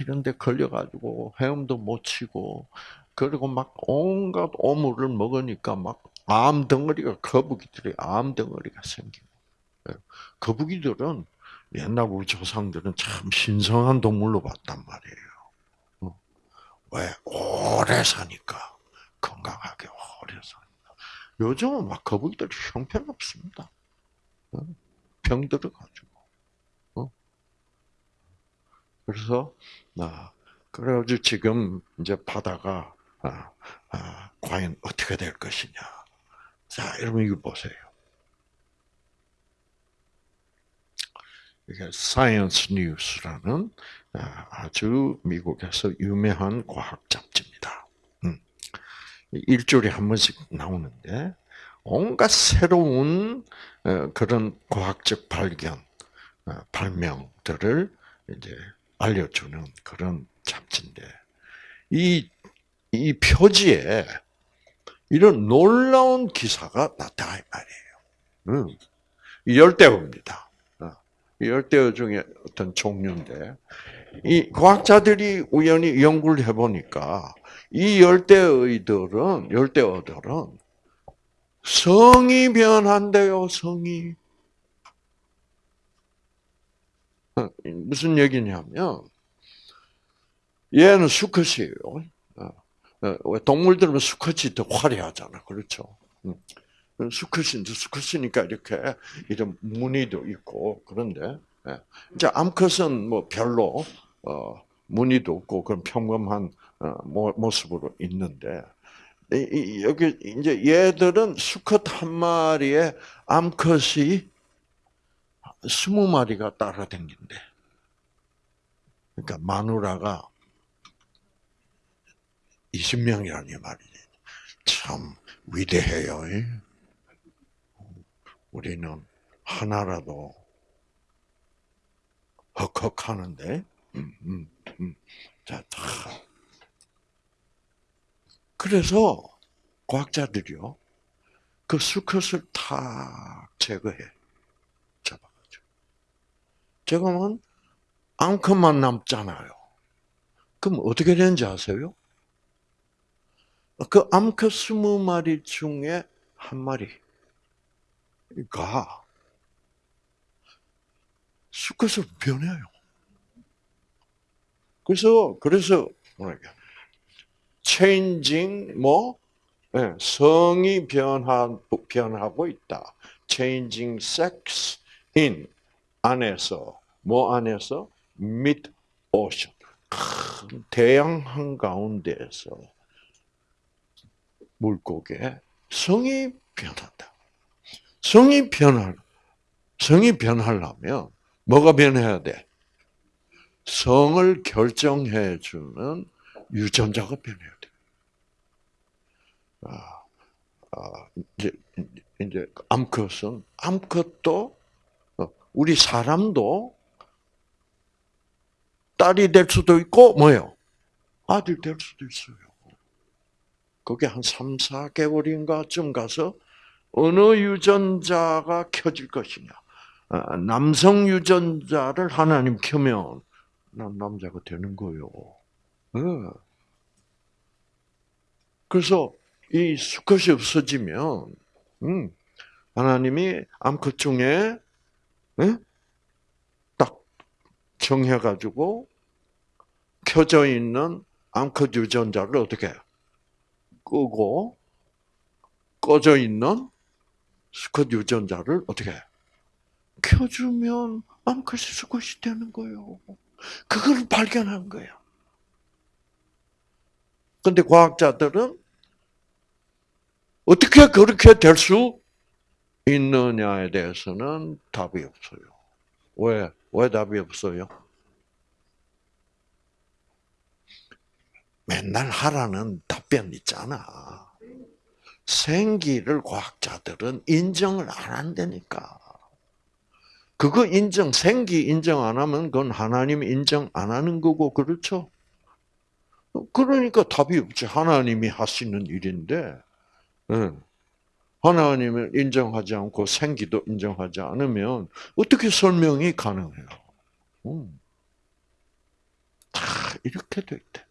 Speaker 1: 이런 데 걸려가지고 헤엄도 못 치고, 그리고 막 온갖 오물을 먹으니까 막 암 덩어리가, 거북이들이 암덩어리가 생기고. 예. 거북이들은 옛날 우리 조상들은 참 신성한 동물로 봤단 말이에요. 어. 왜? 오래 사니까. 건강하게 오래 사니까. 요즘은 막 거북이들이 형편없습니다. 어. 병 들어가지고. 어. 그래서, 나, 그래가지고 지금 이제 바다가, 아, 아, 과연 어떻게 될 것이냐. 자, 여러분 이거 보세요. 이게 Science News라는 아, 아주 미국에서 유명한 과학 잡지입니다. 음. 일주일에 한 번씩 나오는데 온갖 새로운 어, 그런 과학적 발견, 어, 발명들을 이제 알려주는 그런 잡지인데 이, 이 표지에 이런 놀라운 기사가 나타나 말이에요. 음. 열대어입니다. 어, 열대어 중에 어떤 종류인데, 이 과학자들이 우연히 연구를 해보니까 이 열대어들은 열대어들은 성이 변한대요. 성이 어, 무슨 얘기냐면 얘는 수컷이에요. 어, 동물들은 수컷이 더 화려하잖아. 그렇죠? 음. 수컷인데 수컷이니까 이렇게 이런 무늬도 있고 그런데 예. 이제 암컷은 뭐 별로 어, 무늬도 없고 그런 평범한 어, 모습으로 있는데 여기 이제 얘들은 수컷 한 마리에 암컷이 스무 마리가 따라다닌대. 그러니까 마누라가 20명이라니 말이지. 참 위대해요. 우리는 하나라도 헉헉 하는데, 음, 음, 음. 자, 다. 그래서 과학자들이요, 그 수컷을 다 제거해. 잡아가지고. 제거하면 암컷만 남잖아요. 그럼 어떻게 되는지 아세요? 그 암컷 스무 마리 중에 한 마리가 수컷으로 변해요. 그래서 그래서 뭐랄까 changing 뭐 네, 성이 변하, 변하고 있다. changing sex in 안에서 뭐 안에서 mid ocean 대양 한 가운데에서 물고기의 성이 변한다. 성이 변할, 성이 변하려면 뭐가 변해야 돼? 성을 결정해 주는 유전자가 변해야 돼. 아, 아, 이제 이제 암컷은 암컷도 어, 우리 사람도 딸이 될 수도 있고 뭐요? 아들 될 수도 있어요. 그게 한 3, 4개월인가쯤 가서 어느 유전자가 켜질 것이냐. 아, 남성 유전자를 하나님 켜면 남자가 되는 거요. 네. 그래서 이 수컷이 없어지면 음, 하나님이 암컷 중에 네? 딱 정해가지고 켜져 있는 암컷 유전자를 어떻게 끄고 꺼져 있는 수컷 유전자를 어떻게 켜주면 암컷이 수컷이 되는 거예요. 그걸 발견한 거야. 근데 과학자들은 어떻게 그렇게 될 수 있느냐에 대해서는 답이 없어요. 왜? 왜 답이 없어요? 맨날 하라는 답변 있잖아. 생기를 과학자들은 인정을 안 한다니까. 그거 인정, 생기 인정 안 하면 그건 하나님 인정 안 하는 거고, 그렇죠? 그러니까 답이 없지. 하나님이 하시는 일인데, 하나님을 인정하지 않고 생기도 인정하지 않으면 어떻게 설명이 가능해요? 음. 다 이렇게 돼 있대.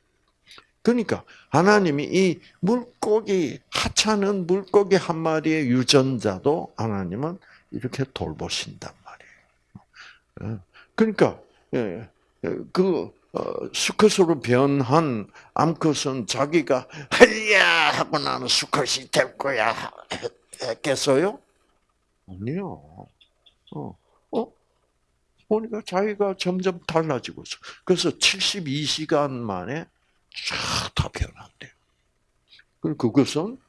Speaker 1: 그러니까 하나님이 이 물고기 하찮은 물고기 한 마리의 유전자도 하나님은 이렇게 돌보신단 말이에요. 예. 그러니까 예, 예, 그 어, 수컷으로 변한 암컷은 자기가 헬야 하고 나는 수컷이 될 거야 했겠어요? 아니요. 어, 어? 보니까 자기가 점점 달라지고 있어. 그래서 72시간 만에 쫙다 변한대요. 그것은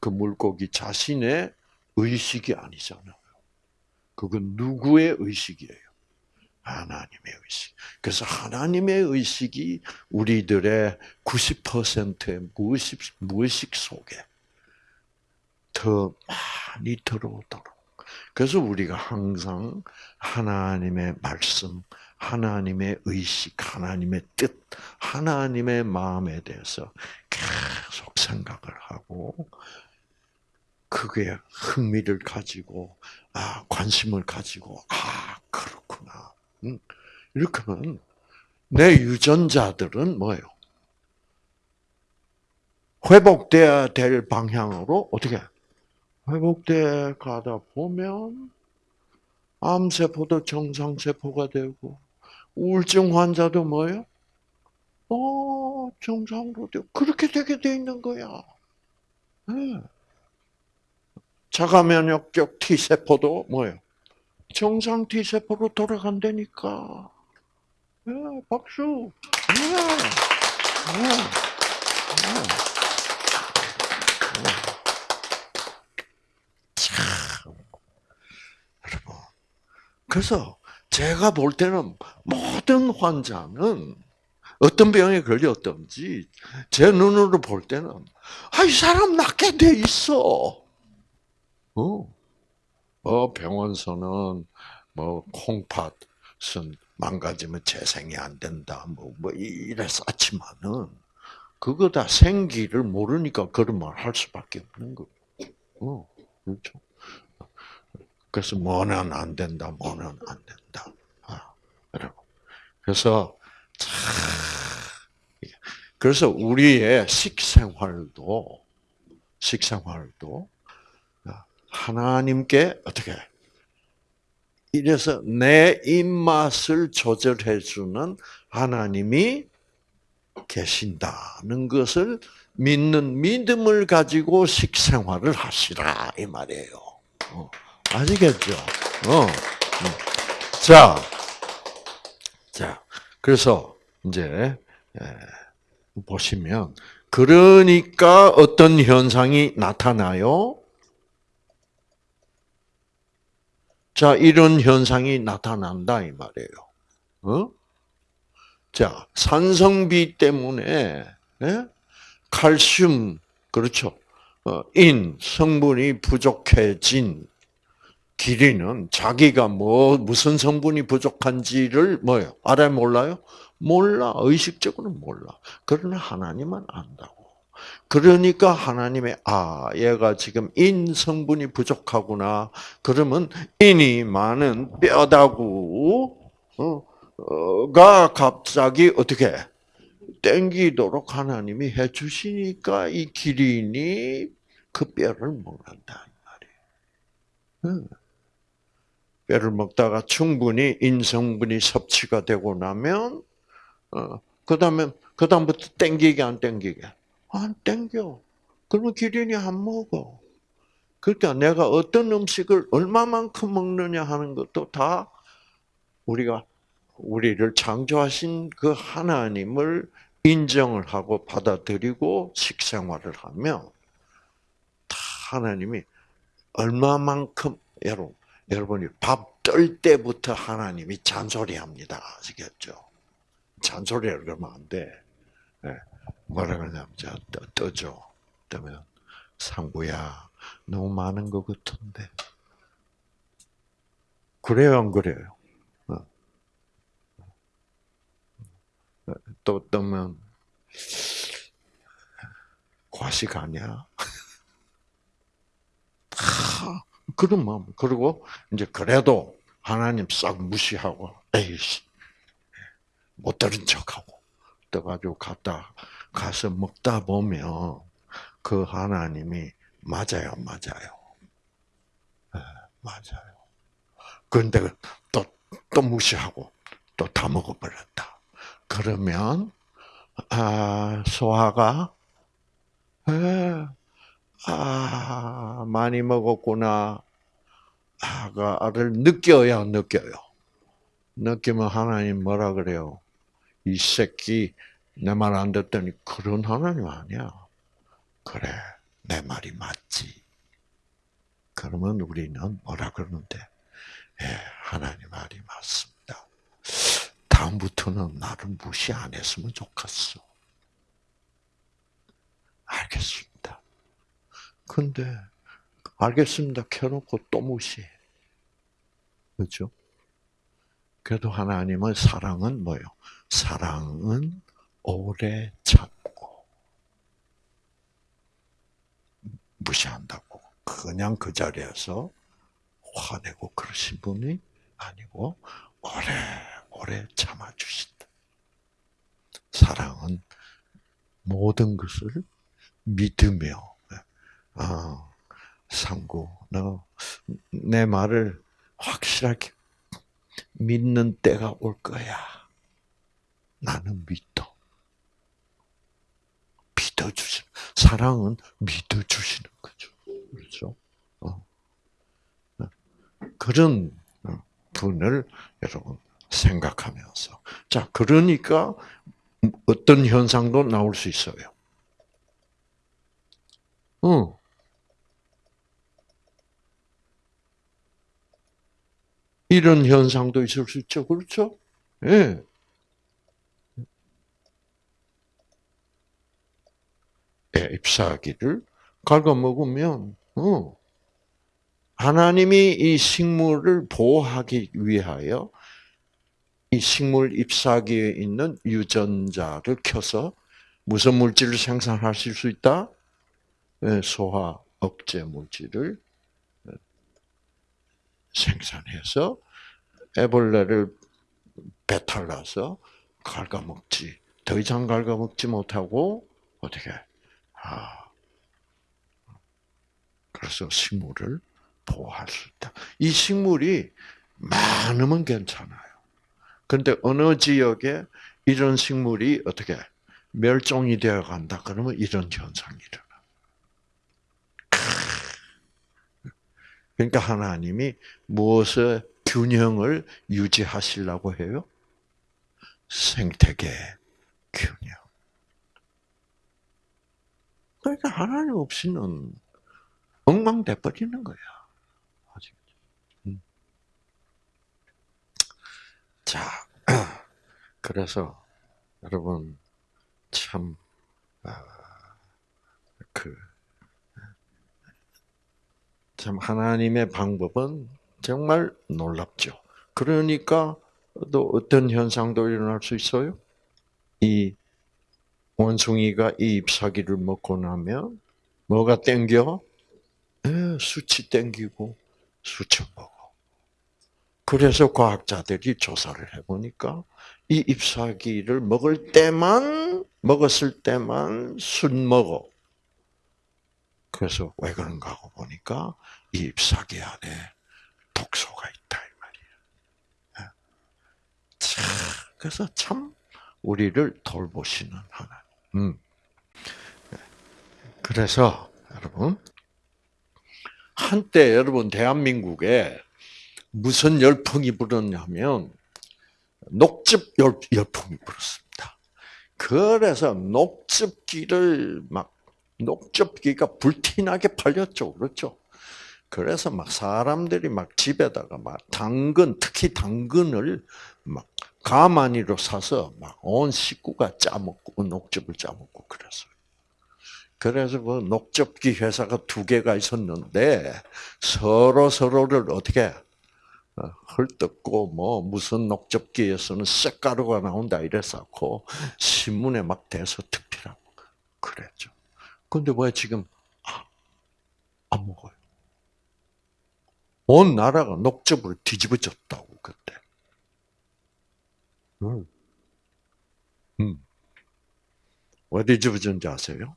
Speaker 1: 그 물고기 자신의 의식이 아니잖아요. 그건 누구의 의식이에요? 하나님의 의식. 그래서 하나님의 의식이 우리들의 90%의 무의식, 무의식 속에 더 많이 들어오도록. 그래서 우리가 항상 하나님의 말씀, 하나님의 의식, 하나님의 뜻, 하나님의 마음에 대해서 계속 생각을 하고, 그게 흥미를 가지고, 아, 관심을 가지고, 아, 그렇구나. 음, 이렇게 하면 내 유전자들은 뭐예요? 회복돼야 될 방향으로 어떻게 회복돼 가다 보면 암세포도 정상세포가 되고 우울증 환자도 뭐예요? 어 정상으로 되고 그렇게 되게 돼 있는 거야. 네. 자가 면역적 T 세포도 뭐예요? 정상 T 세포로 돌아간다니까. 네, 박수. 네. 그래서 제가 볼 때는 모든 환자는 어떤 병에 걸렸든지 제 눈으로 볼 때는 아, 이 사람 낫게 돼 있어. 어. 어, 병원서는 뭐 콩팥은 망가지면 재생이 안 된다. 뭐, 뭐 이래 쌓지만은 그거 다 생기를 모르니까 그런 말 할 수밖에 없는 거. 어, 그렇죠. 그래서 뭐는 안 된다, 뭐는 안 된다. 아. 그래서 참 그래서 우리의 식생활도 식생활도 하나님께 어떻게 이래서 내 입맛을 조절해 주는 하나님이 계신다는 것을 믿는 믿음을 가지고 식생활을 하시라 이 말이에요. 어, 아시겠죠? 어. 음. 자, 자, 그래서 이제 보시면 그러니까 어떤 현상이 나타나요? 자, 이런 현상이 나타난다 이 말이에요. 어? 자, 산성비 때문에 예? 칼슘 그렇죠. 어, 인 성분이 부족해진 기린은 자기가 뭐 무슨 성분이 부족한지를 뭐요 알아 몰라요? 몰라 의식적으로 몰라. 그러나 하나님은 안다고. 그러니까 하나님의 아 얘가 지금 인 성분이 부족하구나. 그러면 인이 많은 뼈다구 가 갑자기 어떻게 땡기도록 하나님이 해주시니까 이 기린이 그 뼈를 먹는다 말이에요. 뼈를 먹다가 충분히 인성분이 섭취가 되고 나면 어, 그다음에 그다음부터 땡기게 안 땡기게 안 땡겨. 그러면 기린이 안 먹어. 그러니까 내가 어떤 음식을 얼마만큼 먹느냐 하는 것도 다 우리가 우리를 창조하신 그 하나님을 인정을 하고 받아들이고 식생활을 하면 다 하나님이 얼마만큼 여러분 여러분이 밥떨 때부터 하나님이 잔소리합니다. 아시겠죠? 잔소리를 그러면 안 돼. 네. 뭐라 그러냐면 자 떠, 줘 그러면 상구야 너무 많은 것 같은데 그래요 안 그래요? 또 뜨면 과식 아니야? <laughs> 아, 그런 마음. 그리고 이제 그래도 하나님 싹 무시하고 에이씨 못 들은 척하고 떠가지고 갔다 가서 먹다 보면 그 하나님이 맞아요, 맞아요, 네, 맞아요. 그런데 또 또 무시하고 또 다 먹어버렸다. 그러면 아, 소화가 에, 아 많이 먹었구나 아가를 느껴야 느껴요. 느끼면 하나님 뭐라 그래요? 이 새끼 내 말 안 듣더니 그런 하나님 아니야. 그래 내 말이 맞지. 그러면 우리는 뭐라 그러는데 예, 하나님 말이 맞습니다. 다음부터는 나를 무시 안 했으면 좋겠어. 알겠습니다. 근데 알겠습니다. 켜놓고 또 무시해. 그렇죠? 그래도 하나님의 사랑은 뭐요? 사랑은 오래 참고 무시한다고 그냥 그 자리에서 화내고 그러신 분이 아니고 오래 오래 참아 주신다. 사랑은 모든 것을 믿으며, 어, 상구, 너, 내 말을 확실하게 믿는 때가 올 거야. 나는 믿어. 믿어주시는, 사랑은 믿어주시는 거죠. 그렇죠? 어. 그런 분을 여러분 생각하면서. 자, 그러니까 어떤 현상도 나올 수 있어요. 어. 이런 현상도 있을 수 있죠. 그렇죠? 예. 예, 잎사귀를 갉아먹으면, 어. 하나님이 이 식물을 보호하기 위하여 이 식물 잎사귀에 있는 유전자를 켜서 무슨 물질을 생산하실 수 있다? 예, 소화 억제 물질을 예, 생산해서 애벌레를 배탈나서 갉아먹지. 더 이상 갉아먹지 못하고 어떻게? 아, 그래서 식물을 보호할 수 있다. 이 식물이 많으면 괜찮아요. 그런데 어느 지역에 이런 식물이 어떻게 멸종이 되어 간다. 그러면 이런 현상이 일어 그러니까 하나님이 무엇의 균형을 유지하시려고 해요? 생태계 균형. 그러니까 하나님 없이는 엉망돼 버리는 거야. 자, <clears throat> 그래서 여러분 참 아, 그, 참, 하나님의 방법은 정말 놀랍죠. 그러니까 또 어떤 현상도 일어날 수 있어요? 이 원숭이가 이 잎사귀를 먹고 나면 뭐가 땡겨? 에, 수치 땡기고 먹어. 그래서 과학자들이 조사를 해보니까 이 잎사귀를 먹을 때만 먹었을 때만 술 먹어. 그래서 왜 그런가 하고 보니까 이 잎사귀 안에 독소가 있다 이 말이야. 참, 그래서 참 우리를 돌보시는 하나님. 음. 그래서 여러분 한때 여러분 대한민국에 무슨 열풍이 불었냐면 녹즙 열풍이 불었습니다. 그래서 녹즙기를 막 녹즙기가 불티나게 팔렸죠, 그렇죠? 그래서 막 사람들이 막 집에다가 막 당근, 특히 당근을 막 가마니로 사서 막 온 식구가 짜먹고 녹즙을 짜먹고 그랬어요. 그래서 그 녹즙기 회사가 두 개가 있었는데 서로 서로를 어떻게 어, 헐뜯고 뭐 무슨 녹즙기에서는 쇳가루가 나온다 이랬었고 신문에 막 대서 특필하고 그랬죠. 근데 왜 지금 아, 안 먹어요? 온 나라가 녹즙을 뒤집어졌다고 그때. 음. 음. 왜 뒤집어졌는지 아세요?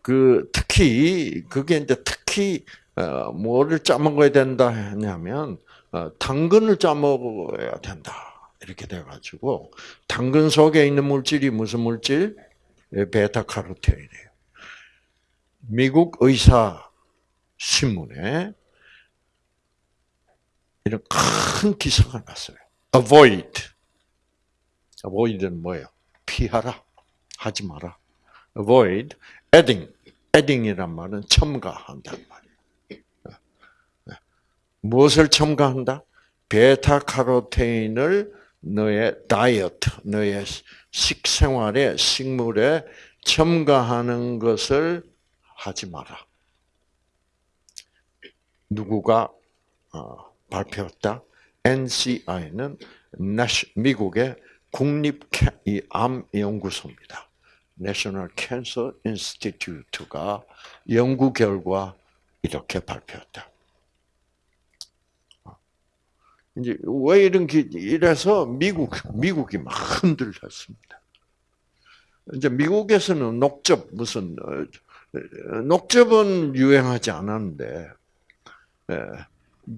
Speaker 1: 그 특히 그게 이제 특히 어, 뭐를 짜먹어야 된다 했냐면 어, 당근을 짜먹어야 된다 이렇게 돼가지고 당근 속에 있는 물질이 무슨 물질? 예, 베타 카로틴이에요. 미국 의사 신문에 이런 큰 기사가 났어요. Avoid. Avoid는 뭐예요? 피하라. 하지 마라. Avoid adding. adding이란 말은 첨가한다는 말이에요. 무엇을 첨가한다? 베타카로테인을 너의 다이어트, 너의 식생활에, 식물에 첨가하는 것을 하지 마라. 누구가 어, 발표했다? NCI는 미국의 국립 암 연구소입니다. National Cancer Institute가 연구 결과 이렇게 발표했다. 이제 왜 이런 게 이래서 미국 미국이 막 흔들렸습니다. 이제 미국에서는 녹즙 무슨 어, 녹즙은 유행하지 않았는데 예,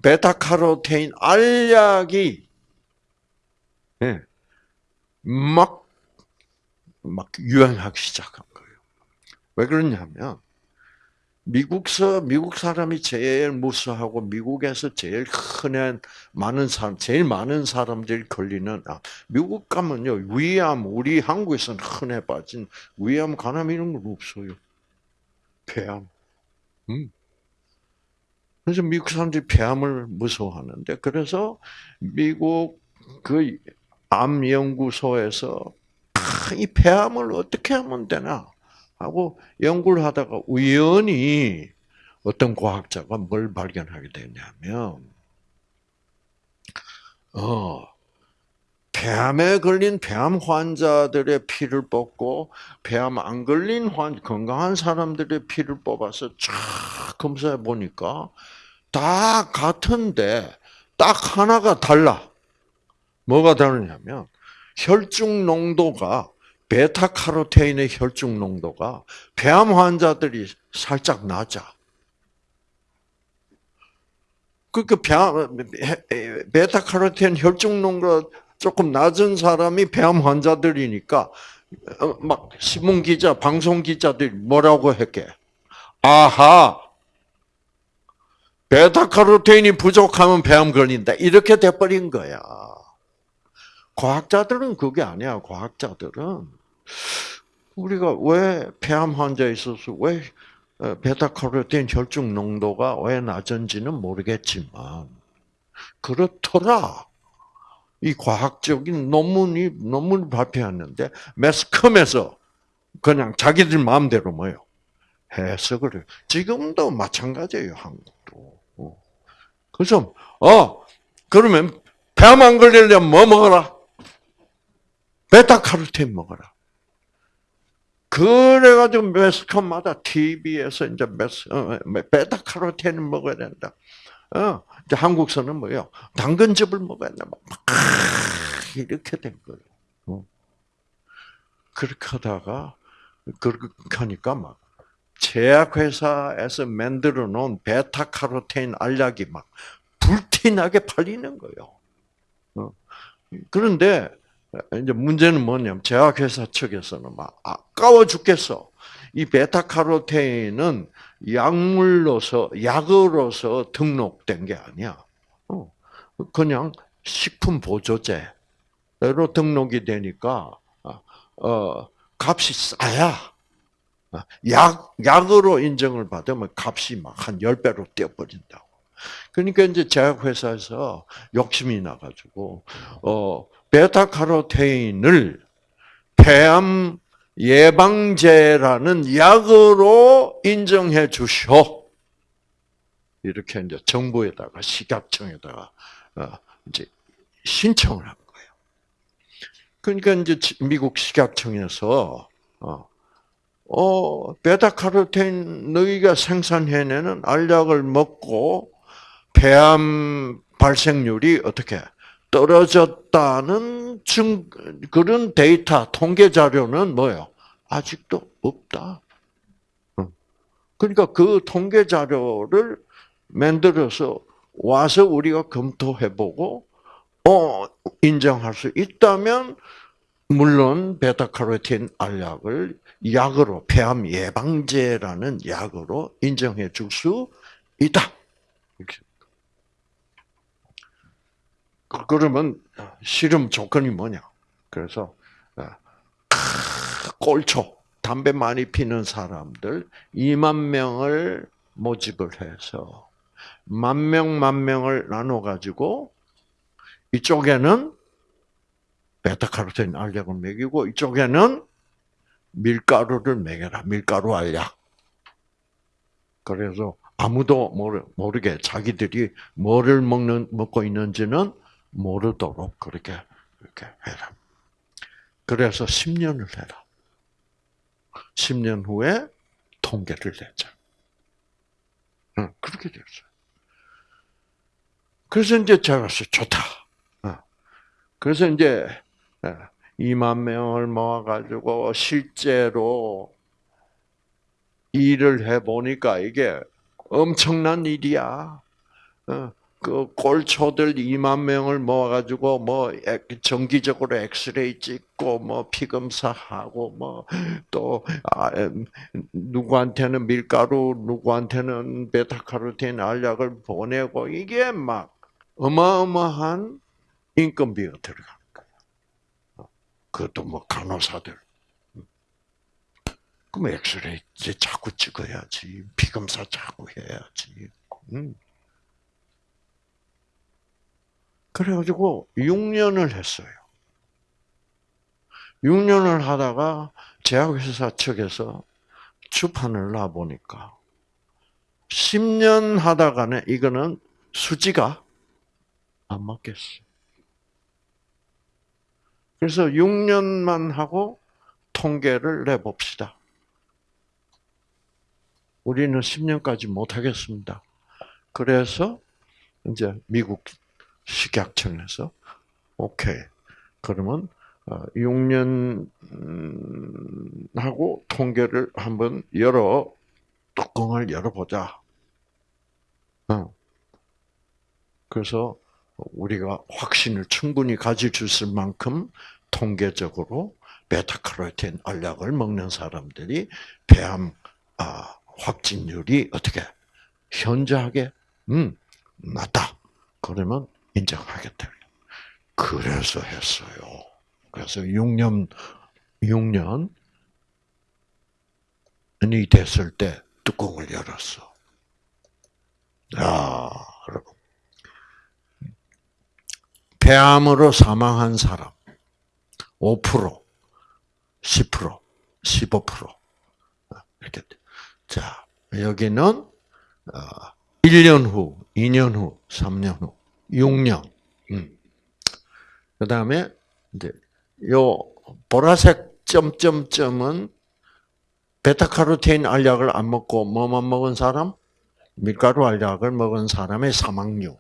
Speaker 1: 베타카로테인 알약이 예, 막, 막 유행하기 시작한 거예요. 왜 그러냐면, 미국서, 미국 사람이 제일 무수하고, 미국에서 제일 흔한, 많은 사람, 제일 많은 사람들이 걸리는, 아, 미국 가면요, 위암, 우리 한국에서는 흔해 빠진 위암, 간암 이런 건 없어요. 폐암. 음. 그래서 미국 사람들이 폐암을 무서워하는데 그래서 미국 그 암 연구소에서 아, 이 폐암을 어떻게 하면 되나 하고 연구를 하다가 우연히 어떤 과학자가 뭘 발견하게 되냐면 어 폐암에 걸린 폐암 환자들의 피를 뽑고 폐암 안 걸린 환 건강한 사람들의 피를 뽑아서 쫙 검사해 보니까 다 같은데 딱 하나가 달라. 뭐가 다르냐면 혈중 농도가 베타카로테인의 혈중 농도가 폐암 환자들이 살짝 낮아. 그러니까 베타카로테인 혈중 농도 조금 낮은 사람이 폐암 환자들이니까 어, 막 신문 기자, 방송 기자들이 뭐라고 했게? 아하, 베타카로테인이 부족하면 폐암 걸린다. 이렇게 돼버린 거야. 과학자들은 그게 아니야. 과학자들은 우리가 왜 폐암 환자에 있어서 왜 어, 베타카로틴 혈중 농도가 왜 낮은지는 모르겠지만 그렇더라. 이 과학적인 논문이 논문을 발표했는데 매스컴에서 그냥 자기들 마음대로 뭐요 해석을 해요. 지금도 마찬가지예요 한국도. 어. 그래서 어 그러면 폐암 안 걸리려면 뭐 먹어라? 베타카로틴 먹어라. 그래가지고 매스컴마다 TV에서 이제 메스, 어, 베타카로틴을 먹어야 된다. 어, 이제 한국서는 뭐예요? 당근즙을 먹어야 된다. 막 이렇게 된 거예요. 어. 그렇게 하다가 그렇게 하니까 막 제약회사에서 만들어 놓은 베타카로틴 알약이 막 불티나게 팔리는 거예요. 어. 그런데 이제 문제는 뭐냐면 제약회사 측에서는 막 아까워 죽겠어. 이 베타카로테인은 약물로서 약으로서 등록된 게 아니야. 어, 그냥 식품 보조제로 등록이 되니까 어, 값이 싸야. 약 약으로 인정을 받으면 값이 막 한 10배로 뛰어버린다고. 그러니까 이제 제약회사에서 욕심이 나가지고, 어, 베타카로테인을 폐암 예방제라는 약으로 인정해 주시오. 이렇게 이제 정부에다가 식약청에다가 어, 이제 신청을 한 거예요. 그러니까 이제 미국 식약청에서 어, 어 베타카로틴 너희가 생산해내는 알약을 먹고 폐암 발생률이 어떻게 떨어졌다는 증 그런 데이터 통계 자료는 뭐요? 아직도 없다. 그러니까 그 통계 자료를 만들어서 와서 우리가 검토해보고 어 인정할 수 있다면 물론 베타카로틴 알약을 약으로 폐암 예방제라는 약으로 인정해 줄 수 있다. 이렇게. 그러면 실험 조건이 뭐냐? 그래서 어, 꼴초 담배 많이 피는 사람들 2만 명을 모집을 해서 만 명, 만 명을 나눠 가지고 이쪽에는 베타카로틴 알약을 먹이고 이쪽에는 밀가루를 먹여라. 밀가루 알약. 그래서 아무도 모르게 자기들이 뭐를 먹는 먹고 있는지는 모르도록 그렇게 이렇게 해라. 그래서 10년을 해라. 10년 후에 통계를 내자. 응, 그렇게 됐어요. 그래서 이제 제가 좋다. 그래서 이제 2만 명을 모아가지고 실제로 일을 해보니까 이게 엄청난 일이야. 그 꼴초들 2만 명을 모아가지고 뭐 정기적으로 엑스레이 찍고 뭐 피검사하고 뭐또 아, 누구한테는 밀가루 누구한테는 베타카로틴 알약을 보내고 이게 막 어마어마한 인건비가 들어가는 거야. 그것도 뭐 간호사들. 그럼 엑스레이 이제 자꾸 찍어야지 피검사 자꾸 해야지. 음. 그래가지고 6년을 했어요. 6년을 하다가 제약회사 측에서 주판을 놔보니까 10년 하다가는 이거는 수지가 안 맞겠어. 그래서 6년만 하고 통계를 내봅시다. 우리는 10년까지 못 하겠습니다. 그래서 이제 미국 식약청에서 오케이. 그러면 6년 어, 음, 하고 통계를 한번 열어 뚜껑을 열어보자. 어. 그래서 우리가 확신을 충분히 가질 수 있을 만큼 통계적으로 베타카로틴 알약을 먹는 사람들이 폐암 아, 확진율이 어떻게 현저하게 음, 낮다. 그러면 인정하겠다. 그래서 했어요. 그래서 6년, 6년이 됐을 때 뚜껑을 열었어. 야, 여러분. 폐암으로 사망한 사람 5%, 10%, 15% 이렇게. 자 여기는 1년 후, 2년 후, 3년 후, 6년. 음. 그 다음에 이제 요 보라색 점점점은 베타카로테인 알약을 안 먹고 뭐만 먹은 사람? 밀가루 알약을 먹은 사람의 사망률.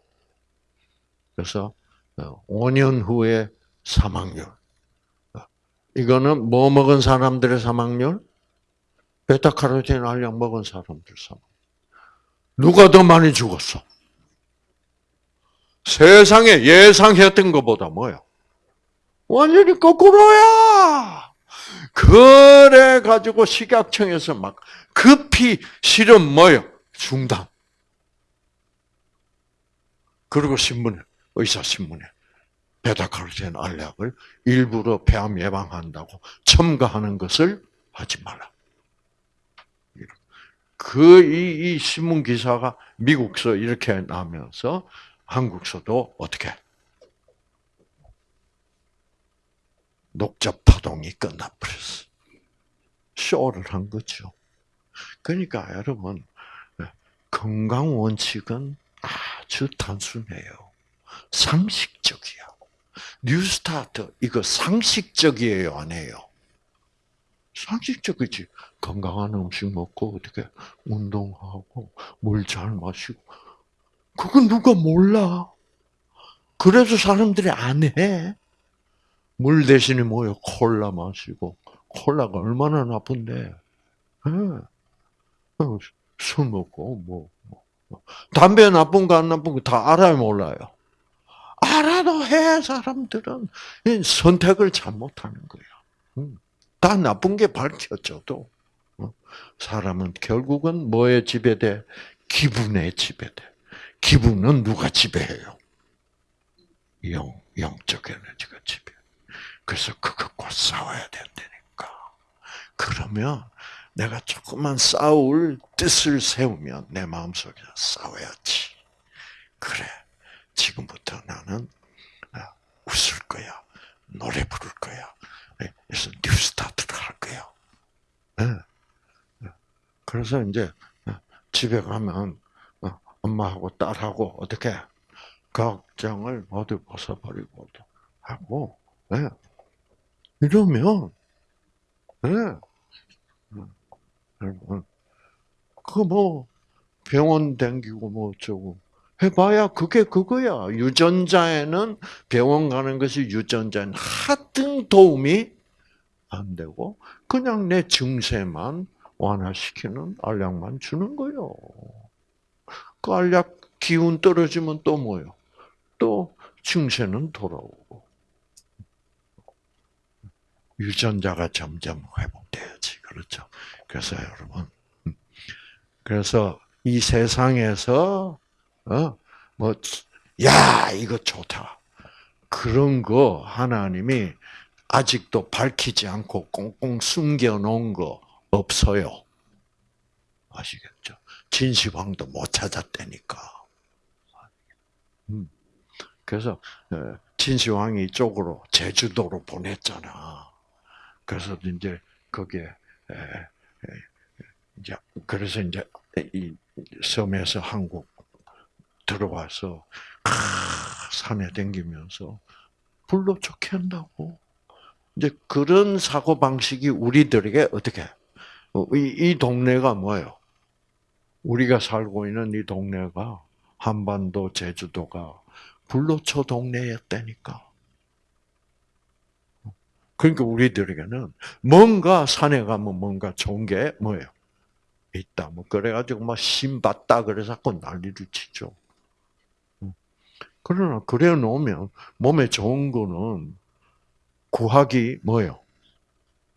Speaker 1: 그래서 5년 후에 사망률. 이거는 뭐 먹은 사람들의 사망률? 베타카로틴 알약 먹은 사람들 사망. 누가 더 많이 죽었어? 세상에 예상했던 것보다 뭐야? 완전히 거꾸로야. 그래 가지고 식약청에서 막 급히 실험 뭐요? 중단. 그리고 신문에 의사 신문에 베타카로틴 알약을 일부러 폐암 예방한다고 첨가하는 것을 하지 말라. 그, 이, 이 신문 기사가 미국서 이렇게 나면서 한국서도 어떻게? 녹자 파동이 끝나버렸어. 쇼를 한 거죠. 그러니까 여러분, 건강 원칙은 아주 단순해요. 상식적이야. 뉴스타트, 이거 상식적이에요, 아니에요? 상식적이지. 건강한 음식 먹고, 어떻게, 운동하고, 물 잘 마시고. 그건 누가 몰라. 그래서 사람들이 안 해. 물 대신에 뭐요? 콜라 마시고. 콜라가 얼마나 나쁜데. 네. 술 먹고, 뭐, 뭐. 담배 나쁜 거 안 나쁜 거 다 알아요, 몰라요? 알아도 해, 사람들은. 선택을 잘못하는 거야. 다 나쁜 게 밝혀져도, 어? 사람은 결국은 뭐에 지배돼? 기분에 지배돼. 기분은 누가 지배해요? 영, 영적 에너지가 지배. 그래서 그것과 싸워야 된다니까. 그러면 내가 조금만 싸울 뜻을 세우면 내 마음속에 싸워야지. 그래. 지금부터 나는 아, 웃을 거야. 노래 부를 거야. 네, 그래서 New Start를 할 거야. 네. 그래서 이제 집에 가면 어, 엄마하고 딸하고 어떻게 걱정을 모두 벗어버리고 하고 네. 이러면 네. 여러분 그뭐 병원 댕기고 뭐 어쩌고 해봐야 그게 그거야. 유전자에는 병원 가는 것이 유전자는 하등 도움이 안 되고 그냥 내 증세만 완화시키는 알약만 주는 거요. 그 알약 기운 떨어지면 또 뭐요? 또 증세는 돌아오고 유전자가 점점 회복돼야지 그렇죠. 그래서 여러분, 음. 그래서 이 세상에서 어, 뭐, 야, 이거 좋다. 그런 거 하나님이 아직도 밝히지 않고 꽁꽁 숨겨 놓은 거 없어요. 아시겠죠? 진시황도 못 찾았다니까. 음. 그래서 어, 진시황이 이쪽으로 제주도로 보냈잖아. 그래서 이제 거기에 이제 그래서 이제 이 섬에서 한국 들어와서 산에 댕기면서 불로 좋게 한다고. 이제 그런 사고 방식이 우리들에게 어떻게? 어, 이, 이 동네가 뭐예요? 우리가 살고 있는 이 동네가 한반도 제주도가 불로초 동네였다니까. 그러니까 우리들에게는 뭔가 산에 가면 뭔가 좋은 게 뭐예요? 있다. 뭐 그래가지고 막 신봤다 그래서 자꾸 난리를 치죠. 그러나 그래 놓으면 몸에 좋은 거는 구하기 뭐요?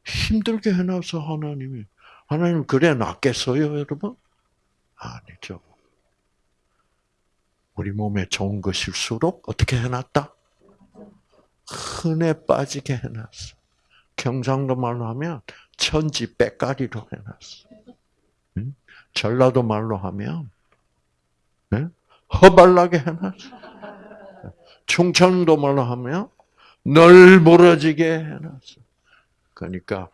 Speaker 1: 힘들게 해놔서 하나님이 하나님 그래 놨겠어요, 여러분? 아니죠. 우리 몸에 좋은 것일수록 어떻게 해놨다? 흔해 빠지게 해놨어. 경상도 말로 하면 천지 빼까리로 해놨어. 응? 전라도 말로 하면 응? 허발나게 해놨어. 충청도 말로 하면 널 멀어지게 해놨어. 그러니까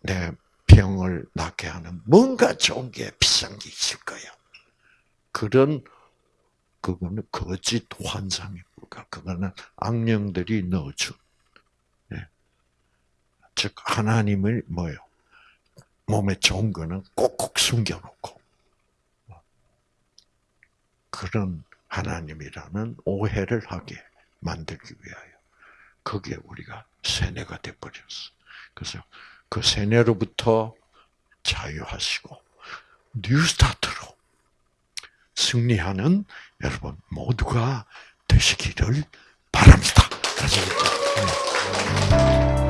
Speaker 1: 내 병을 낫게 하는 뭔가 좋은 게 비싼 게 있을 거야. 그런 그거는 거짓 환상이 불과. 그거는 악령들이 넣어준. 예. 즉 하나님을 뭐요? 몸에 좋은 거는 꼭꼭 숨겨놓고 그런 하나님이라는 오해를 하게 만들기 위하여 그게 우리가 세뇌가 돼버렸어. 그래서 그 세뇌로부터 자유하시고 뉴스타트로 승리하는 여러분 모두가 되시기를 바랍니다. 가자.